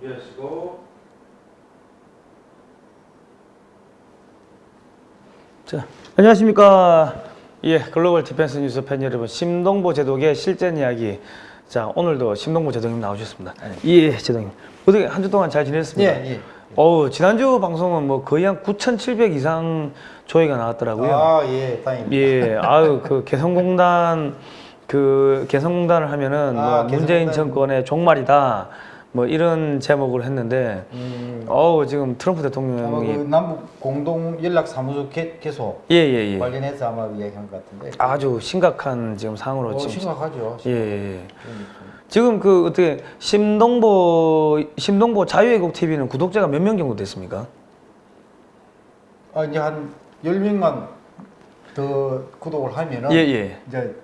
준비하시고 자, 안녕하십니까. 예, 글로벌 디펜스 뉴스 팬 여러분, 심동보 제독의 실전 이야기. 자, 오늘도 심동보 제독님 나오셨습니다. 예, 제독님. 어떻게 한 주 동안 잘 지냈습니까? 예, 예. 어우, 지난주 방송은 뭐 거의 한 9,700 이상 조회가 나왔더라고요. 아, 예, 다행입니다. 예, 아유, 그 개성공단, 그 개성공단을 하면은 뭐 아, 문재인 개성공단. 정권의 종말이다. 뭐 이런 제목을 했는데, 음, 어우, 지금 트럼프 대통령이. 그 남북 공동 연락 사무소 개, 개소 예, 예, 예. 관련해서 아마 이야기한 것 같은데. 아주 심각한 지금 상황으로 어, 지금. 심각하죠. 예, 예, 예. 그러니까. 지금 그 어떻게 심동보 심동보 자유애국 TV는 구독자가 몇 명 정도 됐습니까? 아, 이제 한 10명만 더 구독을 하면은 예, 예. 이제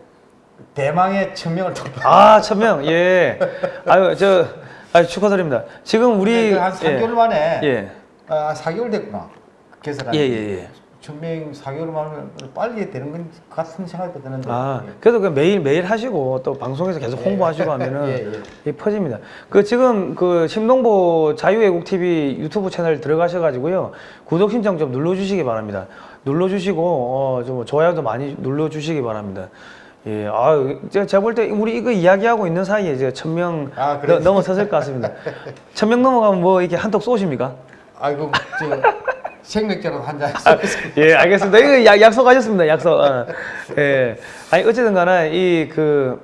대망의 천명을 돌파. 아, 천명. 예. 아유, 저 아유, 축하드립니다. 지금 우리 네, 한 3개월 만에 예. 아, 4개월 됐구나. 개설한 예, 예, 예. 천명 4개월 만에 빨리 되는 건 같은 생각이 드는데. 아, 예. 그래도 그 매일 매일 하시고 또 방송에서 계속 홍보하시고 하면은 예, 예. 퍼집니다. 그 지금 그 심동보 자유애국 TV 유튜브 채널 들어가셔 가지고요 구독 신청 좀 눌러 주시기 바랍니다. 눌러 주시고 어 좀 좋아요도 많이 눌러 주시기 바랍니다. 예, 아, 제가 볼 때 우리 이거 이야기하고 있는 사이에 이제 천명 아? 넘어섰을 것 같습니다. 천명 넘어가면 뭐 이렇게 한턱 쏘십니까? 아이고, 저 생맥주라도 한 잔. 예, 알겠습니다. 이거 약, 약속하셨습니다. 약속. 어. 예. 아니 어쨌든 간에 이 그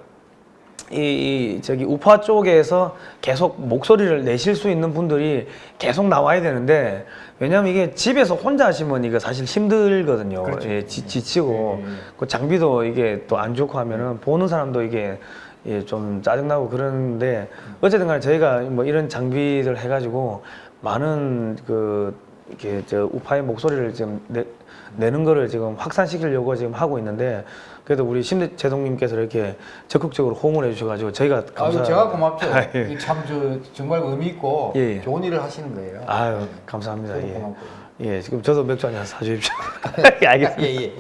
이, 이 저기 우파 쪽에서 계속 목소리를 내실 수 있는 분들이 계속 나와야 되는데 왜냐면 이게 집에서 혼자 하시면 이거 사실 힘들거든요. 그렇죠. 예, 지, 지치고 예, 예. 그 장비도 이게 또 안 좋고 하면은 보는 사람도 이게 예, 좀 짜증나고 그러는데 어쨌든 간에 저희가 뭐 이런 장비들 해가지고 많은 그 이렇게 저 우파의 목소리를 지금 내, 내는 거를 지금 확산시키려고 지금 하고 있는데 그래도 우리 심대 제동님께서 이렇게 적극적으로 호응을 해주셔가지고 저희가 감사. 아유, 제가 고맙죠. 아, 예. 참저 정말 의미 있고 예, 예. 좋은 일을 하시는 거예요. 아유 감사합니다. 예. 고맙고요. 예, 지금 저도 맥주 한잔 사주십시오. 예, 알겠습니다. 예, 예.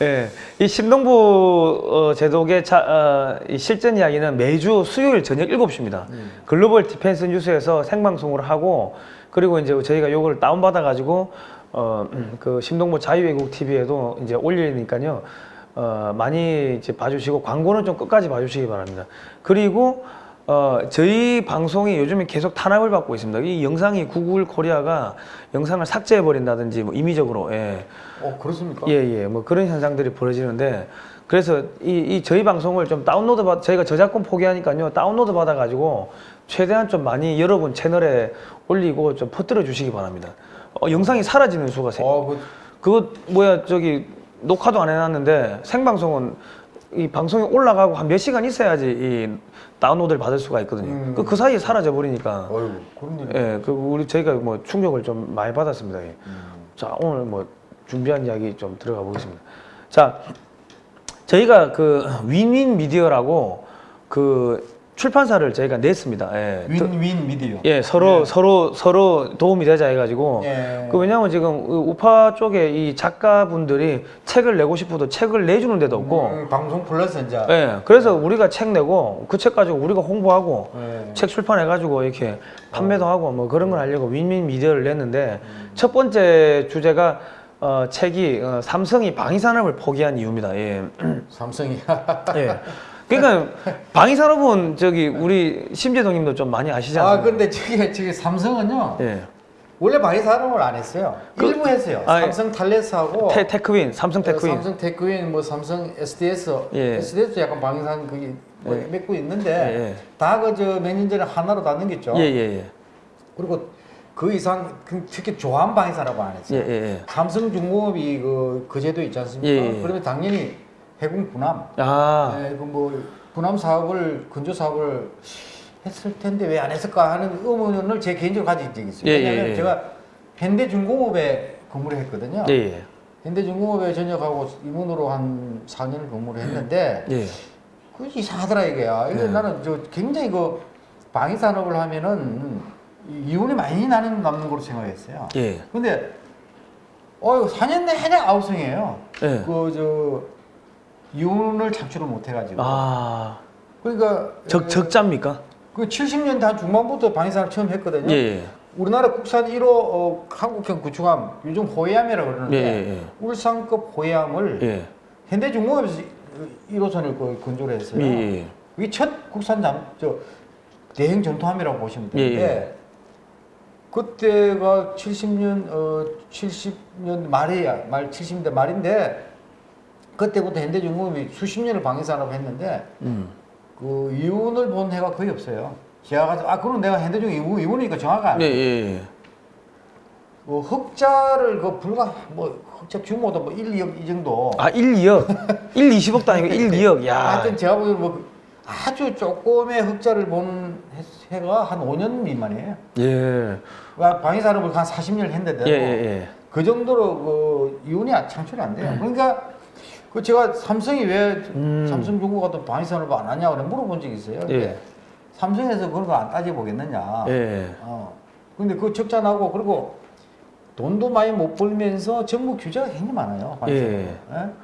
예, 이 심동보 어, 제독의 자, 어, 이 실전 이야기는 매주 수요일 저녁 7시입니다. 글로벌 디펜스 뉴스에서 생방송을 하고 그리고 이제 저희가 요거를 다운받아 가지고 어, 음, 그 심동보 자유애국 TV에도 이제 올리니까요. 어, 많이 이제 봐주시고 광고는 좀 끝까지 봐주시기 바랍니다. 그리고 어, 저희 방송이 요즘에 계속 탄압을 받고 있습니다. 이 영상이 구글 코리아가 영상을 삭제해 버린다든지 뭐 임의적으로 예. 어, 그렇습니까? 예, 예. 뭐 그런 현상들이 벌어지는데 그래서 이, 이 저희 방송을 좀 다운로드 받 저희가 저작권 포기하니까요. 다운로드 받아 가지고 최대한 좀 많이 여러분 채널에 올리고 좀 퍼뜨려 주시기 바랍니다. 어, 영상이 사라지는 수가 생 어, 그, 그거 뭐야 저기 녹화도 안 해놨는데 생방송은 이 방송이 올라가고 한 몇 시간 있어야지 이 다운로드를 받을 수가 있거든요. 음. 그, 그 사이에 사라져 버리니까 어휴, 그런 일. 예, 그 우리 저희가 뭐 충격을 좀 많이 받았습니다. 예. 음. 자 오늘 뭐 준비한 이야기 좀 들어가 보겠습니다. 자 저희가 그 윈윈 미디어라고 그 출판사를 저희가 냈습니다. 예, 또- 윈윈 미디어. 예 서로 서로 서로 도움이 되자 해가지고 예. 그 왜냐면 지금 그 우파 쪽에 이 작가분들이 책을 내고 싶어도 책을 내주는 데도 없고 음, 방송 플러스 이제. 예 그래서 우리가 책 내고 그 책 가지고 우리가 홍보하고 예. 책 출판해가지고 이렇게 판매도 하고 뭐 그런 걸 하려고 윈윈 미디어를 냈는데 음. 첫 번째 주제가 어, 책이 어, 삼성이 방위산업을 포기한 이유입니다. 예. 삼성이. 예. 그러니까 방위산업은 저기 우리 심재동님도 좀 많이 아시지 아? 근데 저게 저게 삼성은요. 예. 원래 방위 산업을 안 했어요. 그- 일부 했어요. 아, 예. 삼성 탈레스하고 테, 테크윈, 삼성 테크윈. 어, 삼성 테크윈, 뭐 삼성 SDS, 예. SDS도 약간 방위산 그게 뭐 예. 맺고 있는데 예, 예. 다그저몇년 전에 하나로 다 넘겼죠. 예, 예, 예. 그리고 그 이상 그 특히 조한 방위산업을 안 했어요. 예, 예, 예. 삼성중공업이 그, 그 제도 있지 않습니까? 그러면 당연히 해군 분함, 아, 예, 그뭐 분함 사업을 근조 사업을 했을 텐데 왜 안 했을까 하는 의문을 제 개인적으로 가진 적이 있어요. 예, 예, 왜냐하면 예. 제가 현대중공업에 근무를 했거든요. 예, 예. 현대중공업에 전역하고 임원으로 한 4년을 근무를 했는데 예. 그 이상하더라 이게야. 이게 네. 나는 저 굉장히 그 방위 산업을 하면은 이- 이윤이 많이 나는 남는 걸로 생각했어요. 예. 근데 어 4년 내내 아우성이에요. 예. 그저 이윤을 창출을 못 해가지고. 아, 그러니까 적 적자입니까? 그 70년대 한 중반부터 방위산업 처음 했거든요. 예. 우리나라 국산 1호 어, 한국형 구축함 요즘 호해함이라고 그러는데 예, 예. 울산급 호해함을 예. 현대중공업에서 1호선을 그 건조를 했어요. 예. 예. 이게 첫 국산 잠, 저 대행 전투함이라고 보시면 예, 되는데 그때가 70년 어 70년 말이야 말 70년대 말인데 그때부터 현대중공업이 수십 년을 방위산업 했는데 음. 그 이윤을 본 해가 거의 없어요. 제가 아 그럼 내가 현대중 이윤 이윤이니까 정확히 안 예, 돼. 예. 뭐 흑자를 그 불과 뭐 흑자 규모도 뭐 1, 2억 이 정도. 아, 1, 2억. 1, 20억도 아니고 1, 2억. 야. 하여튼 제가 보기에는 뭐 아주 조금의 흑자를 본 해- 해가 한 5년 미만이에요. 예. 와, 방위산업을 한 40년을 했는데 예, 예, 예. 그 정도로 그 이윤이 창출이 안 돼요. 그러니까 그 제가 삼성이 왜 음. 삼성중공업가 또 방위산업을 안 하냐고 물어본 적이 있어요. 예. 삼성에서 그런 거 안 따져보겠느냐. 예. 어. 근데 그 적자 나고 그리고 돈도 많이 못 벌면서 정부 규제가 굉장히 많아요. 예. 예?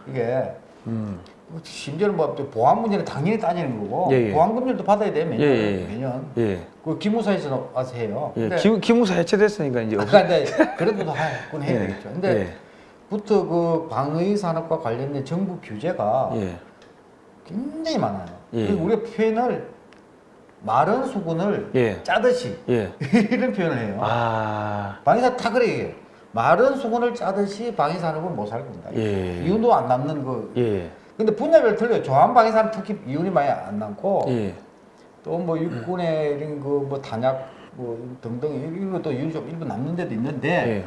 이게 음. 심지어는 뭐 보안 문제는 당연히 따지는 거고 예, 예. 보안 금융도 받아야 돼 매년 예, 예. 매년 예. 그 기무사에서 와서 해요. 예. 기, 기무사 해체됐으니까 이제 없- 아까 근데 그래도 다 그건 해야 예. 되겠죠. 근데 예. 부터 그 방위 산업과 관련된 정부 규제가 예. 굉장히 많아요. 예. 그리고 우리가 표현을 마른 수건을 예. 짜듯이 예. 이런 표현을 해요. 아. 방위산 다 그래 얘기해요. 마른 수건을 짜듯이 방위 산업은 못살 겁니다. 예. 이윤도 안 남는 그. 예. 근데 분야별 틀려요. 조한 방위 산업 특히 이윤이 많이 안 남고 예. 또뭐 육군의 이런 그 뭐 단약 뭐 등등 이런 것도 이윤이 좀 일부 남는 데도 있는데 예.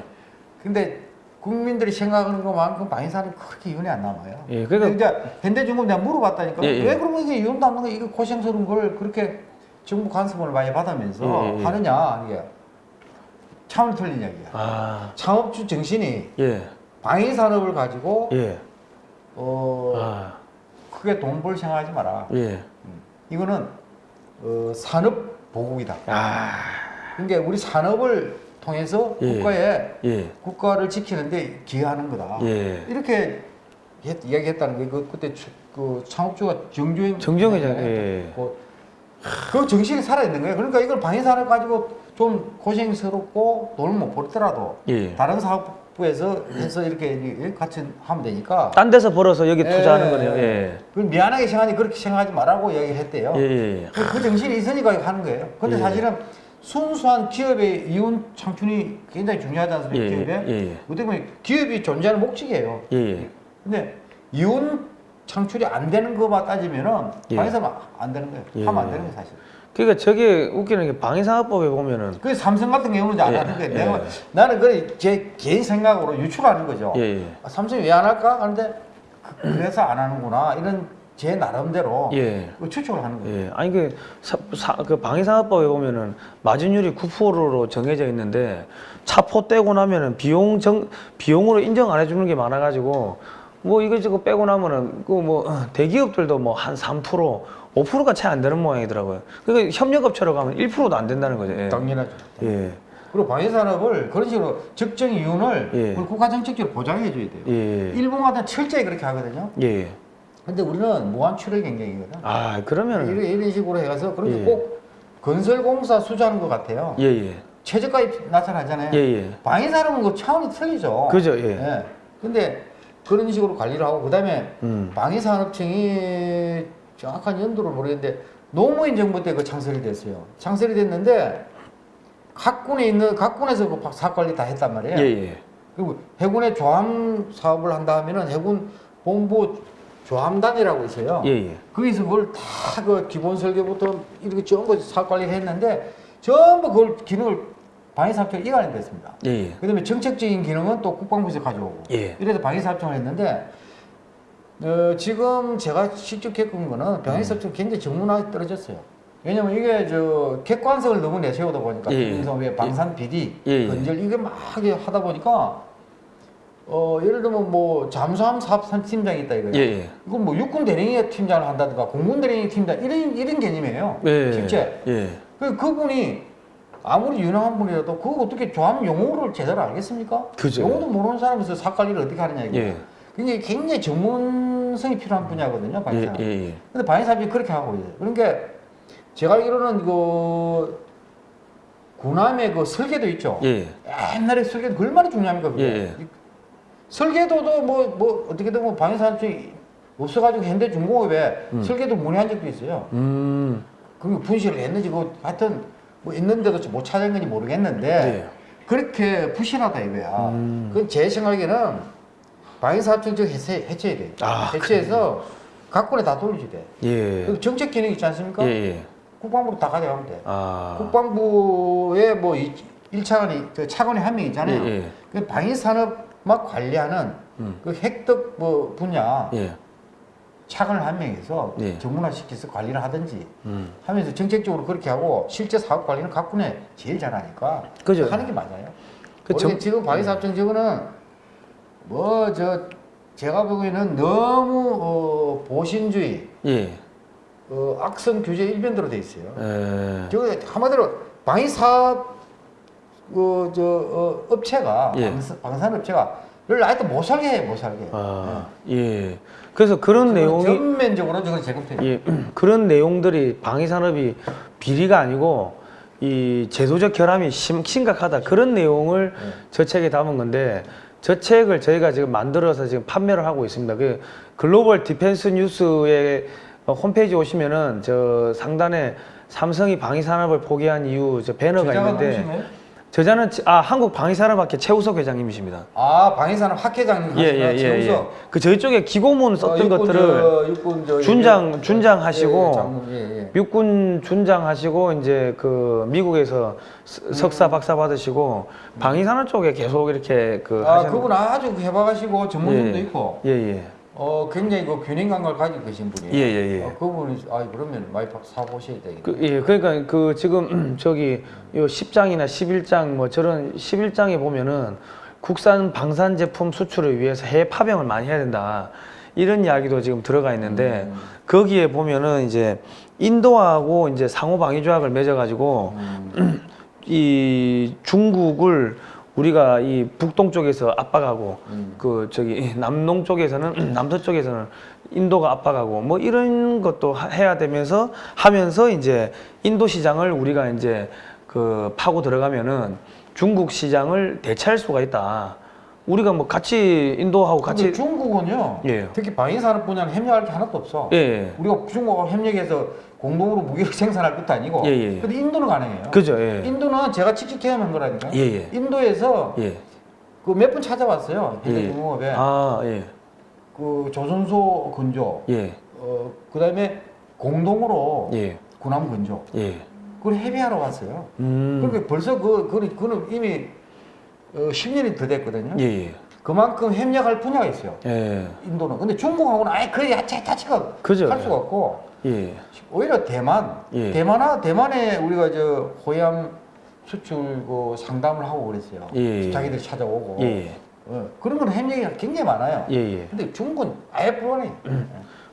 근데 국민들이 생각하는 것만큼 방위산업이 그렇게 이윤이 안 남아요. 예, 그러니까 이제 현대중공업 내가 물어봤다니까 예, 예. 왜 그러면 이게 이윤도 안 남는 거 이거 고생스러운 걸 그렇게 정부 간섭을 많이 받으면서 예, 예, 예. 하느냐 이게 차원 틀린 이야기야. 아. 창업주 정신이 예. 방위 산업을 가지고 예. 어 아. 크게 돈 벌 생각하지 마라. 예. 이거는 어, 산업 보국이다. 아. 그러니까 우리 산업을 통해서 예. 국가에 예. 국가를 지키는데 기여하는 거다. 예. 이렇게 했- 이야기했다는 게 그, 그때 추- 그 창업주가 정주행 정주행이잖아요. 예. 그, 그 정신이 살아 있는 거예요. 그러니까 이걸 방위산업 가지고 좀 고생스럽고 돈을 못 벌더라도 예. 다른 사업부에서 해서 이렇게 이- 같이 하면 되니까. 딴 데서 벌어서 여기 투자하는 예. 거네요. 예. 그 미안하게 생각하니 그렇게 생각하지 말라고 얘기를 했대요. 예. 예. 그, 그 정신이 있으니까 하는 거예요. 근데 예. 사실은 순수한 기업의 이윤 창출이 굉장히 중요하지 않습니까? 예, 기업에? 예, 예. 어떻게 보면 기업이 존재하는 목적이에요. 예. 예. 근데 이윤 창출이 안 되는 것만 따지면은 예. 방에서 안 되는 거예요. 예. 하면 안 되는 거예요, 사실. 그러니까 저게 웃기는 게 방위산업법에 보면은 그 삼성 같은 경우는 안 예, 하는 거예요. 예. 내가 나는 그래 제 개인 생각으로 유출하는 거죠. 예. 예. 아, 삼성이 왜 안 할까? 하는데 그- 그래서 안 하는구나. 이런 제 나름대로 예. 그 추측을 하는 거예요. 예, 아니 그, 그 방위산업법에 보면은 마진율이 9%로 정해져 있는데 차포 떼고 나면은 비용 정 비용으로 인정 안 해주는 게 많아가지고 뭐 이거저거 빼고 나면은 그 뭐 대기업들도 뭐 한 3% 5%가 채 안 되는 모양이더라고요. 그러니까 협력업체로 가면 1%도 안 된다는 거죠. 예. 당연하죠. 예. 그리고 방위산업을 그런 식으로 적정 이윤을 예. 우리 국가 정책적으로 보장해 줘야 돼요. 예. 일본 같은 철저히 그렇게 하거든요. 예. 근데 우리는 무한 출혈 경쟁이거든. 아 그러면은 이런, 이런 식으로 해서 그렇게 예. 꼭 건설공사 수주하는 것 같아요. 예 예. 최저가에 나타나잖아요. 예 예. 방위산업은 그 차원이 틀리죠. 그죠 예. 예. 근데 그런 식으로 관리를 하고 그 다음에 음. 방위산업청이 정확한 연도를 모르겠는데 노무현 정부 때 그 창설이 됐어요. 창설이 됐는데 각 군에 있는 각 군에서 그 사업 관리 다 했단 말이에요. 예 예. 그리고 해군의 조함 사업을 한다 하면은 해군 본부 조함단이라고 있어요. 예 예. 거기서 그걸 다 그 기본 설계부터 이렇게 전부 사업 관리를 했는데 전부 그걸 기능을 방위산업청이 이관해 됐습니다. 예 예. 그 다음에 정책적인 기능은 또 국방부에서 가져오고 예. 이래서 방위산업청을 했는데 어, 지금 제가 직접 겪은 거는 방위산업청 굉장히 전문화에 떨어졌어요. 왜냐면 이게 저 객관성을 너무 내세우다 보니까 예, 예. 방산 비리, 예, 예. 건설 이게 막 하다 보니까 어 예를 들면 뭐 잠수함 사업 팀장이 있다 이거예요. 예 예. 이건 뭐 육군 대령의 팀장을 한다든가 공군 대령의 팀장 이런 이런 개념이에요. 예. 실제 예. 그 그분이 아무리 유능한 분이라도 그거 어떻게 조합 용어를 제대로 알겠습니까? 그죠. 용어도 모르는 사람에서 사업 관리를 어떻게 하느냐 이거. 예. 굉장히 굉장히 전문성이 필요한 분야거든요, 예 방위산. 예. 예. 근데 방위산업이 그렇게 하고 있어요. 그러니까 제가 알기로는 그 구남의 그 설계도 있죠. 예. 옛날에 설계도 얼마나 중요합니까? 그게? 예, 예. 이- 설계도도 뭐 뭐 어떻게든 뭐 방위산업청이 없어가지고 현대중공업에 음. 설계도 문의한 적도 있어요. 음. 그게 분실을 했는지 그 하여튼 뭐 있는데도 못 찾은 건지 모르겠는데 예. 그렇게 부실하다 이거야. 음. 그건 제 생각에는 방위사업청 즉 해체, 해체해야 돼. 아, 해체해서 각군에 다 돌려줘야 돼. 예. 그 정책 기능 있지 않습니까? 예, 예. 국방부로 다 가져가면 돼. 아. 국방부에 뭐 이- 일차관이 그 차관이 한 명 있잖아요. 예, 예. 그 방위산업 막 관리하는 음. 그 획득 뭐 분야 예. 차관을 한 명에서 예. 전문화시켜서 관리를 하든지 음. 하면서 정책적으로 그렇게 하고 실제 사업 관리는 각군에 제일 잘하니까 그죠. 하는 게 맞아요. 그 정- 지금 방위사업청 저거는 뭐 저 제가 보기에는 너무 어, 보신주의, 예. 어, 악성 규제 일변도로 돼 있어요. 에. 저거 한마디로 방위사업 그저 어, 업체가 예. 방산, 방산 업체가 를 아예 못 살게 해, 못 살게. 아. 예. 그래서 그런 네. 내용이 전면적으로 저건 제공돼요. 예, 그런 내용들이 방위 산업이 비리가 아니고 이 제도적 결함이 심, 심각하다 그런 내용을 네. 저 책에 담은 건데 저 책을 저희가 지금 만들어서 지금 판매를 하고 있습니다. 그 글로벌 디펜스 뉴스의 어, 홈페이지 오시면은 저 상단에 삼성이 방위 산업을 포기한 이유 저 배너가 있는데? 저자는 치- 아 한국 방위 산업학회 최우석 회장님이십니다. 아 방위산업 학 회장님 예, 하시나 예, 예, 예. 최우석. 그 저희 쪽에 기고문 썼던 어, 육군 것들을 저, 육군 저, 준장- 예, 준장 하시고 예, 예, 장군, 예, 예. 육군 준장 하시고 이제 그 미국에서 스- 석사 박사 받으시고 방위산업 쪽에 계속 이렇게 그 아 그분 아주 해박하시고 전문성도 예. 있고 예, 예. 어 굉장히 그 균형 감각을 가지고 계신 분이에요. 예, 예, 예. 어, 그분이 아 그러면 많이 사 보셔야 되겠네. 그, 예, 그러니까 그 지금 저기 요 10장이나 11장 뭐 저런 11장에 보면은 국산 방산 제품 수출을 위해서 해외 파병을 많이 해야 된다. 이런 이야기도 지금 들어가 있는데 음. 거기에 보면은 이제 인도하고 이제 상호 방위 조약을 맺어 가지고 음. 이 중국을 우리가 이 북동 쪽에서 압박하고 음. 그 저기 남농 쪽에서는 남서 쪽에서는 인도가 압박하고 뭐 이런 것도 하- 해야 되면서 하면서 이제 인도 시장을 우리가 이제 그 파고 들어가면은 중국 시장을 대체할 수가 있다. 우리가 뭐 같이 인도하고 같이 중국은요. 예. 특히 방위산업 분야는 협력할 게 하나도 없어. 예, 예. 우리가 중국하고 협력해서 공동으로 무기를 생산할 것도 아니고. 예, 예. 근데 인도는 가능해요. 그죠, 예. 인도는 제가 직접 경험한 거라니까. 예, 예. 인도에서 예. 그몇 분 찾아봤어요. 예. 현대중공업에 아, 예. 그 조선소 근조, 예. 어 그다음에 공동으로 예. 군함 근조, 예. 그걸 협의하러 갔어요. 음. 그러니까 벌써 그 그, 그는 이미 어, 10년이 더 됐거든요. 예, 예. 그만큼 협력할 분야가 있어요. 예. 인도는. 근데 중국하고는 아예 그 야채 자체가 그죠. 할 수가 없고 예. 오히려 대만, 예. 대만아 대만에 우리가 저 호양 수출 그 상담을 하고 그랬어요. 예. 자기들이 찾아오고. 예. 어, 그런 건 협력이 굉장히 많아요. 예, 예. 근데 중국은 아예 불안해.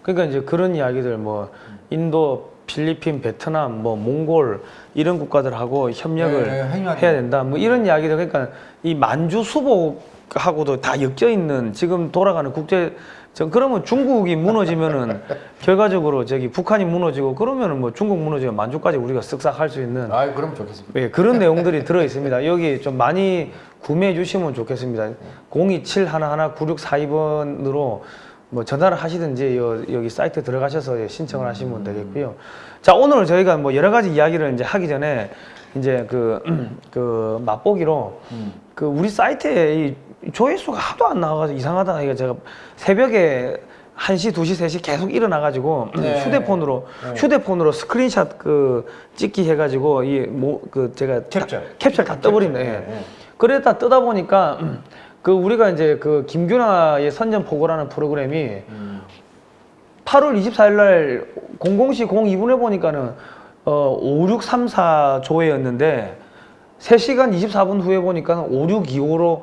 그러니까 이제 그런 이야기들 뭐 인도, 필리핀, 베트남, 뭐 몽골 이런 국가들하고 협력을 예, 예, 협력하죠. 해야 된다. 뭐 이런 이야기들 그러니까 이 만주 수복하고도 다 엮여 있는 지금 돌아가는 국제 저 그러면 중국이 무너지면은 결과적으로 저기 북한이 무너지고 그러면은 뭐 중국 무너지면 만주까지 우리가 쓱싹 할 수 있는 아, 그럼 좋겠습니다. 예, 그런 내용들이 들어 있습니다. 여기 좀 많이 구매해 주시면 좋겠습니다. 027119642번으로 뭐 전화를 하시든지 여, 여기 사이트 들어가셔서 신청을 하시면 되겠고요. 자, 오늘 저희가 뭐 여러 가지 이야기를 이제 하기 전에 이제 그, 그 맛보기로 음. 그 우리 사이트에 이 조회수가 하도 안 나와가지고 이상하다. 이거 제가 새벽에 1시, 2시, 3시 계속 일어나가지고 네. 휴대폰으로 네. 휴대폰으로 스크린샷 그 찍기 해가지고 이 뭐 그 제가 캡처. 다, 캡처 다 떠버리네. 캡처. 예. 예. 그러다 뜨다 보니까 그 우리가 이제 그 김규나의 선전 보고라는 프로그램이 음. 8월 24일 날 00시 02분에 보니까는 어 5634 조회였는데 3시간 24분 후에 보니까는 5625로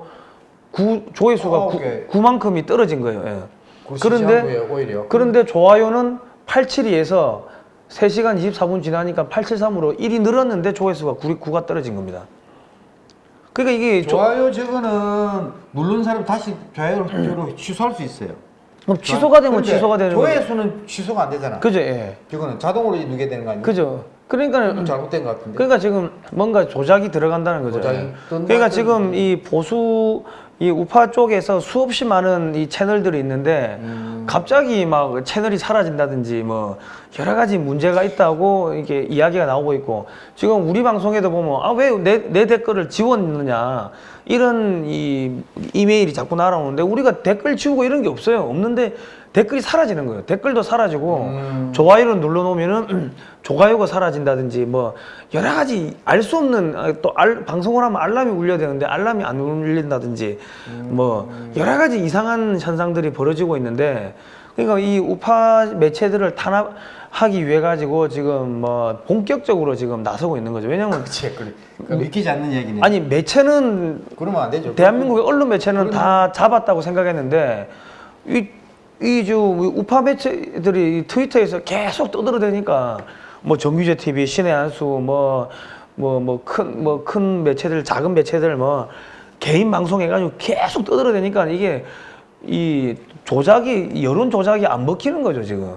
구, 조회수가 아, 구, 오케이. 9만큼이 떨어진 거예요. 예. 그 그런데 오히려 그런데 좋아요는 872에서 3시간 24분 지나니까 873으로 1이 늘었는데 조회수가 9, 9가 떨어진 겁니다. 그러니까 이게 조- 좋아요 저거는 누른 사람 다시 좋아요로 취소할 수 있어요. 뭐 취소가 되면 취소가 되는 거죠. 조회수는 취소가 안 되잖아. 그죠, 예. 저거는 자동으로 누게 되는 거 아니에요? 그죠. 그러니까 좀 잘못된 것 같은데. 그러니까 지금 뭔가 조작이 들어간다는 거죠. 조작이 예. 뜬 그러니까 것 지금 이 보수 이 우파 쪽에서 수없이 많은 이 채널들이 있는데 음. 갑자기 막 채널이 사라진다든지 뭐 여러 가지 문제가 있다고 이게 이야기가 나오고 있고 지금 우리 방송에도 보면 아 왜 내내 댓글을 지웠느냐 이런 이 이메일이 자꾸 날아오는데 우리가 댓글 지우고 이런 게 없어요. 없는데 댓글이 사라지는 거예요. 댓글도 사라지고 음. 좋아요를 눌러놓으면은 좋아요가 사라진다든지 뭐 여러 가지 알 수 없는 아, 또 알, 방송을 하면 알람이 울려야 되는데 알람이 안 울린다든지 뭐 여러 가지 이상한 현상들이 벌어지고 있는데 그러니까 이 우파 매체들을 탄압하기 위해 가지고 지금 뭐 본격적으로 지금 나서고 있는 거죠. 왜냐면 그치, 그래. 그 믿기지 않는 얘기네. 아니 매체는 그러면 안 되죠. 대한민국의 언론 매체는 다 잡았다고 생각했는데 이 이저 우파 매체들이 이 트위터에서 계속 떠들어대니까 뭐 정규제 TV, 신의 한수 뭐 뭐 뭐 큰 뭐 큰 매체들 작은 매체들 뭐 개인 방송 해가지고 계속 떠들어대니까 이게 이 조작이 여론 조작이 안 먹히는 거죠 지금.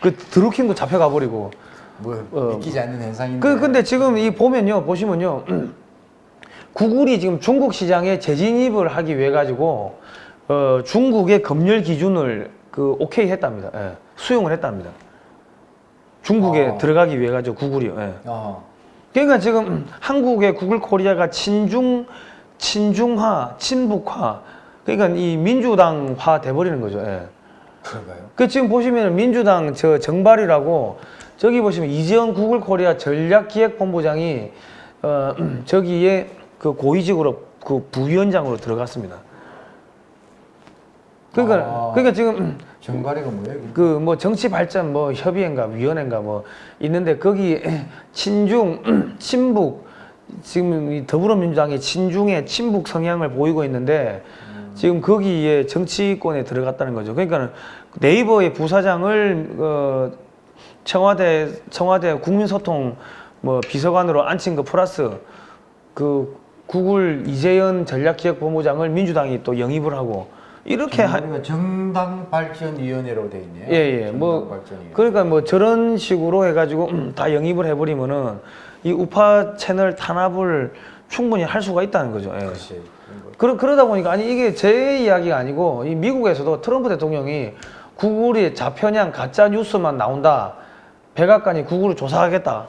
그 드루킹도 잡혀가 버리고. 뭐 어. 믿기지 않는 현상인데. 그 근데 지금 이 보면요 보시면요 구글이 지금 중국 시장에 재진입을 하기 위해 가지고 어 중국의 검열 기준을 그 오케이 했답니다. 예. 수용을 했답니다. 중국에 아. 들어가기 위해 가지고 구글이요. 예. 어. 그러니까 지금 한국의 구글 코리아가 친중 친중화 친북화 그러니까 이 민주당화 돼버리는 거죠. 예. 그런가요? 그 지금 보시면 민주당 저 정발이라고 저기 보시면 이재원 구글 코리아 전략기획본부장이 어 저기에 그 고위직으로 그 부위원장으로 들어갔습니다. 그러니까 아. 그러니까 지금 정가리가 뭐예요? 이게? 그뭐 정치 발전 뭐 협의회인가 위원회인가 뭐 있는데 거기 친중 친북 지금 이 더불어민주당이 친중의 친북 성향을 보이고 있는데 지금 거기에 정치권에 들어갔다는 거죠. 그러니까 네이버의 부사장을 어 청와대 청와대 국민소통 뭐 비서관으로 앉힌 거 플러스 그 구글 이재현 전략기획본부장을 민주당이 또 영입을 하고 이렇게 하, 정가리가 정당 발전 위원회라고 돼 있네요. 예, 예. 뭐. 그러니까 뭐 저런 식으로 해 가지고 음, 다 영입을 해 버리면은 이 우파 채널 탄압을 충분히 할 수가 있다는 거죠. 예. 그렇지. 그러, 그러다 보니까 아니 이게 제 이야기가 아니고 이 미국에서도 트럼프 대통령이 구글이 좌편향 가짜 뉴스만 나온다. 백악관이 구글을 조사하겠다.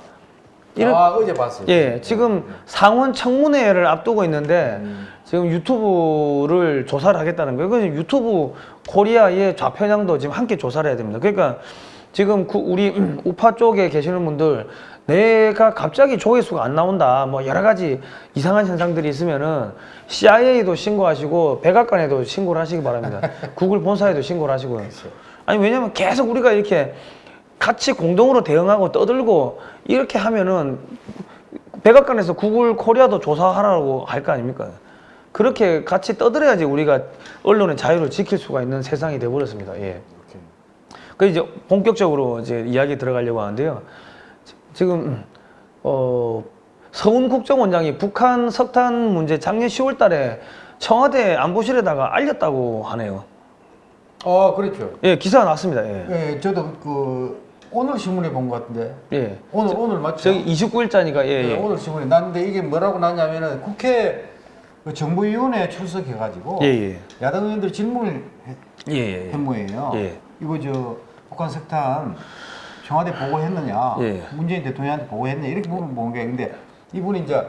이런 아 어제 봤어요. 예, 지금 상원 청문회를 앞두고 있는데 음. 지금 유튜브를 조사를 하겠다는 거예요. 그래서 유튜브 코리아의 좌편향도 지금 함께 조사를 해야 됩니다. 그러니까 지금 구- 우리 우파 쪽에 계시는 분들 내가 갑자기 조회수가 안 나온다. 뭐 여러 가지 이상한 현상들이 있으면은 CIA도 신고하시고 백악관에도 신고를 하시기 바랍니다. 구글 본사에도 신고를 하시고요. 아니 왜냐면 계속 우리가 이렇게 같이 공동으로 대응하고 떠들고 이렇게 하면은 백악관에서 구글 코리아도 조사하라고 할 거 아닙니까? 그렇게 같이 떠들어야지 우리가 언론의 자유를 지킬 수가 있는 세상이 돼버렸습니다. 예. 그 이제 본격적으로 이제 이야기 들어가려고 하는데요. 지- 지금 어 서훈 국정원장이 북한 석탄 문제 작년 10월 달에 청와대 안보실에다가 알렸다고 하네요. 어 그렇죠. 예, 기사가 났습니다. 예. 예, 저도 그 오늘 신문에 본 것 같은데. 예. 오늘 오늘 맞죠? 저기 29일자니까 예, 네, 예. 오늘 신문에 났는데 이게 뭐라고 났냐면은 국회 그 정부위원회 출석해가지고 예, 예. 야당 의원들 질문을 했, 예, 예. 한 모예요. 예. 이거 저 북한 석탄 청와대 보고했느냐, 예. 문재인 대통령한테 보고했느냐 이렇게 보면 본게 근데 이분이 이제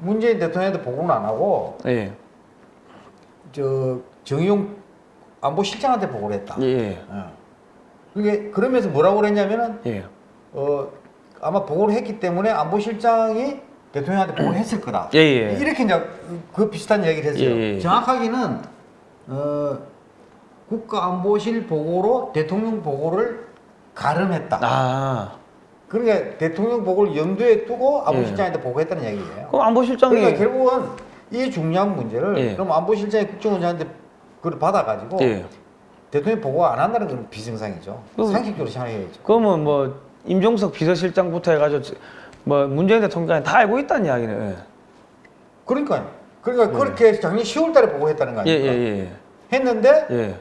문재인 대통령한테 보고는 안 하고 예. 저 정의용 안보실장한테 보고를 했다. 예. 예. 어. 그게 그러면서 뭐라고 그랬냐면은 예. 어 아마 보고를 했기 때문에 안보실장이 대통령한테 보고를 했을 거다. 예, 예. 이렇게 이제 그 비슷한 얘기를 했어요. 예, 예. 정확하게는 어 국가안보실 보고로 대통령 보고를 가름했다. 아. 그러니까 대통령 보고를 염두에 두고 안보실장한테 예. 보고했다는 얘기예요. 그럼 안보실장이 그러니까 결국은 이 중요한 문제를 예. 그럼 안보실장이 국정원장한테 그걸 받아가지고 예. 대통령 보고 안 한다는 건 비정상이죠. 상식적으로 생각해야죠. 그러면 뭐 임종석 비서실장부터 해가지고 뭐 문재인 대통령까지 다 알고 있다는 이야기네. 예. 그러니까요. 그러니까 그렇게 작년 10월달에 보고했다는 거 예, 아닙니까? 예, 예. 했는데 예.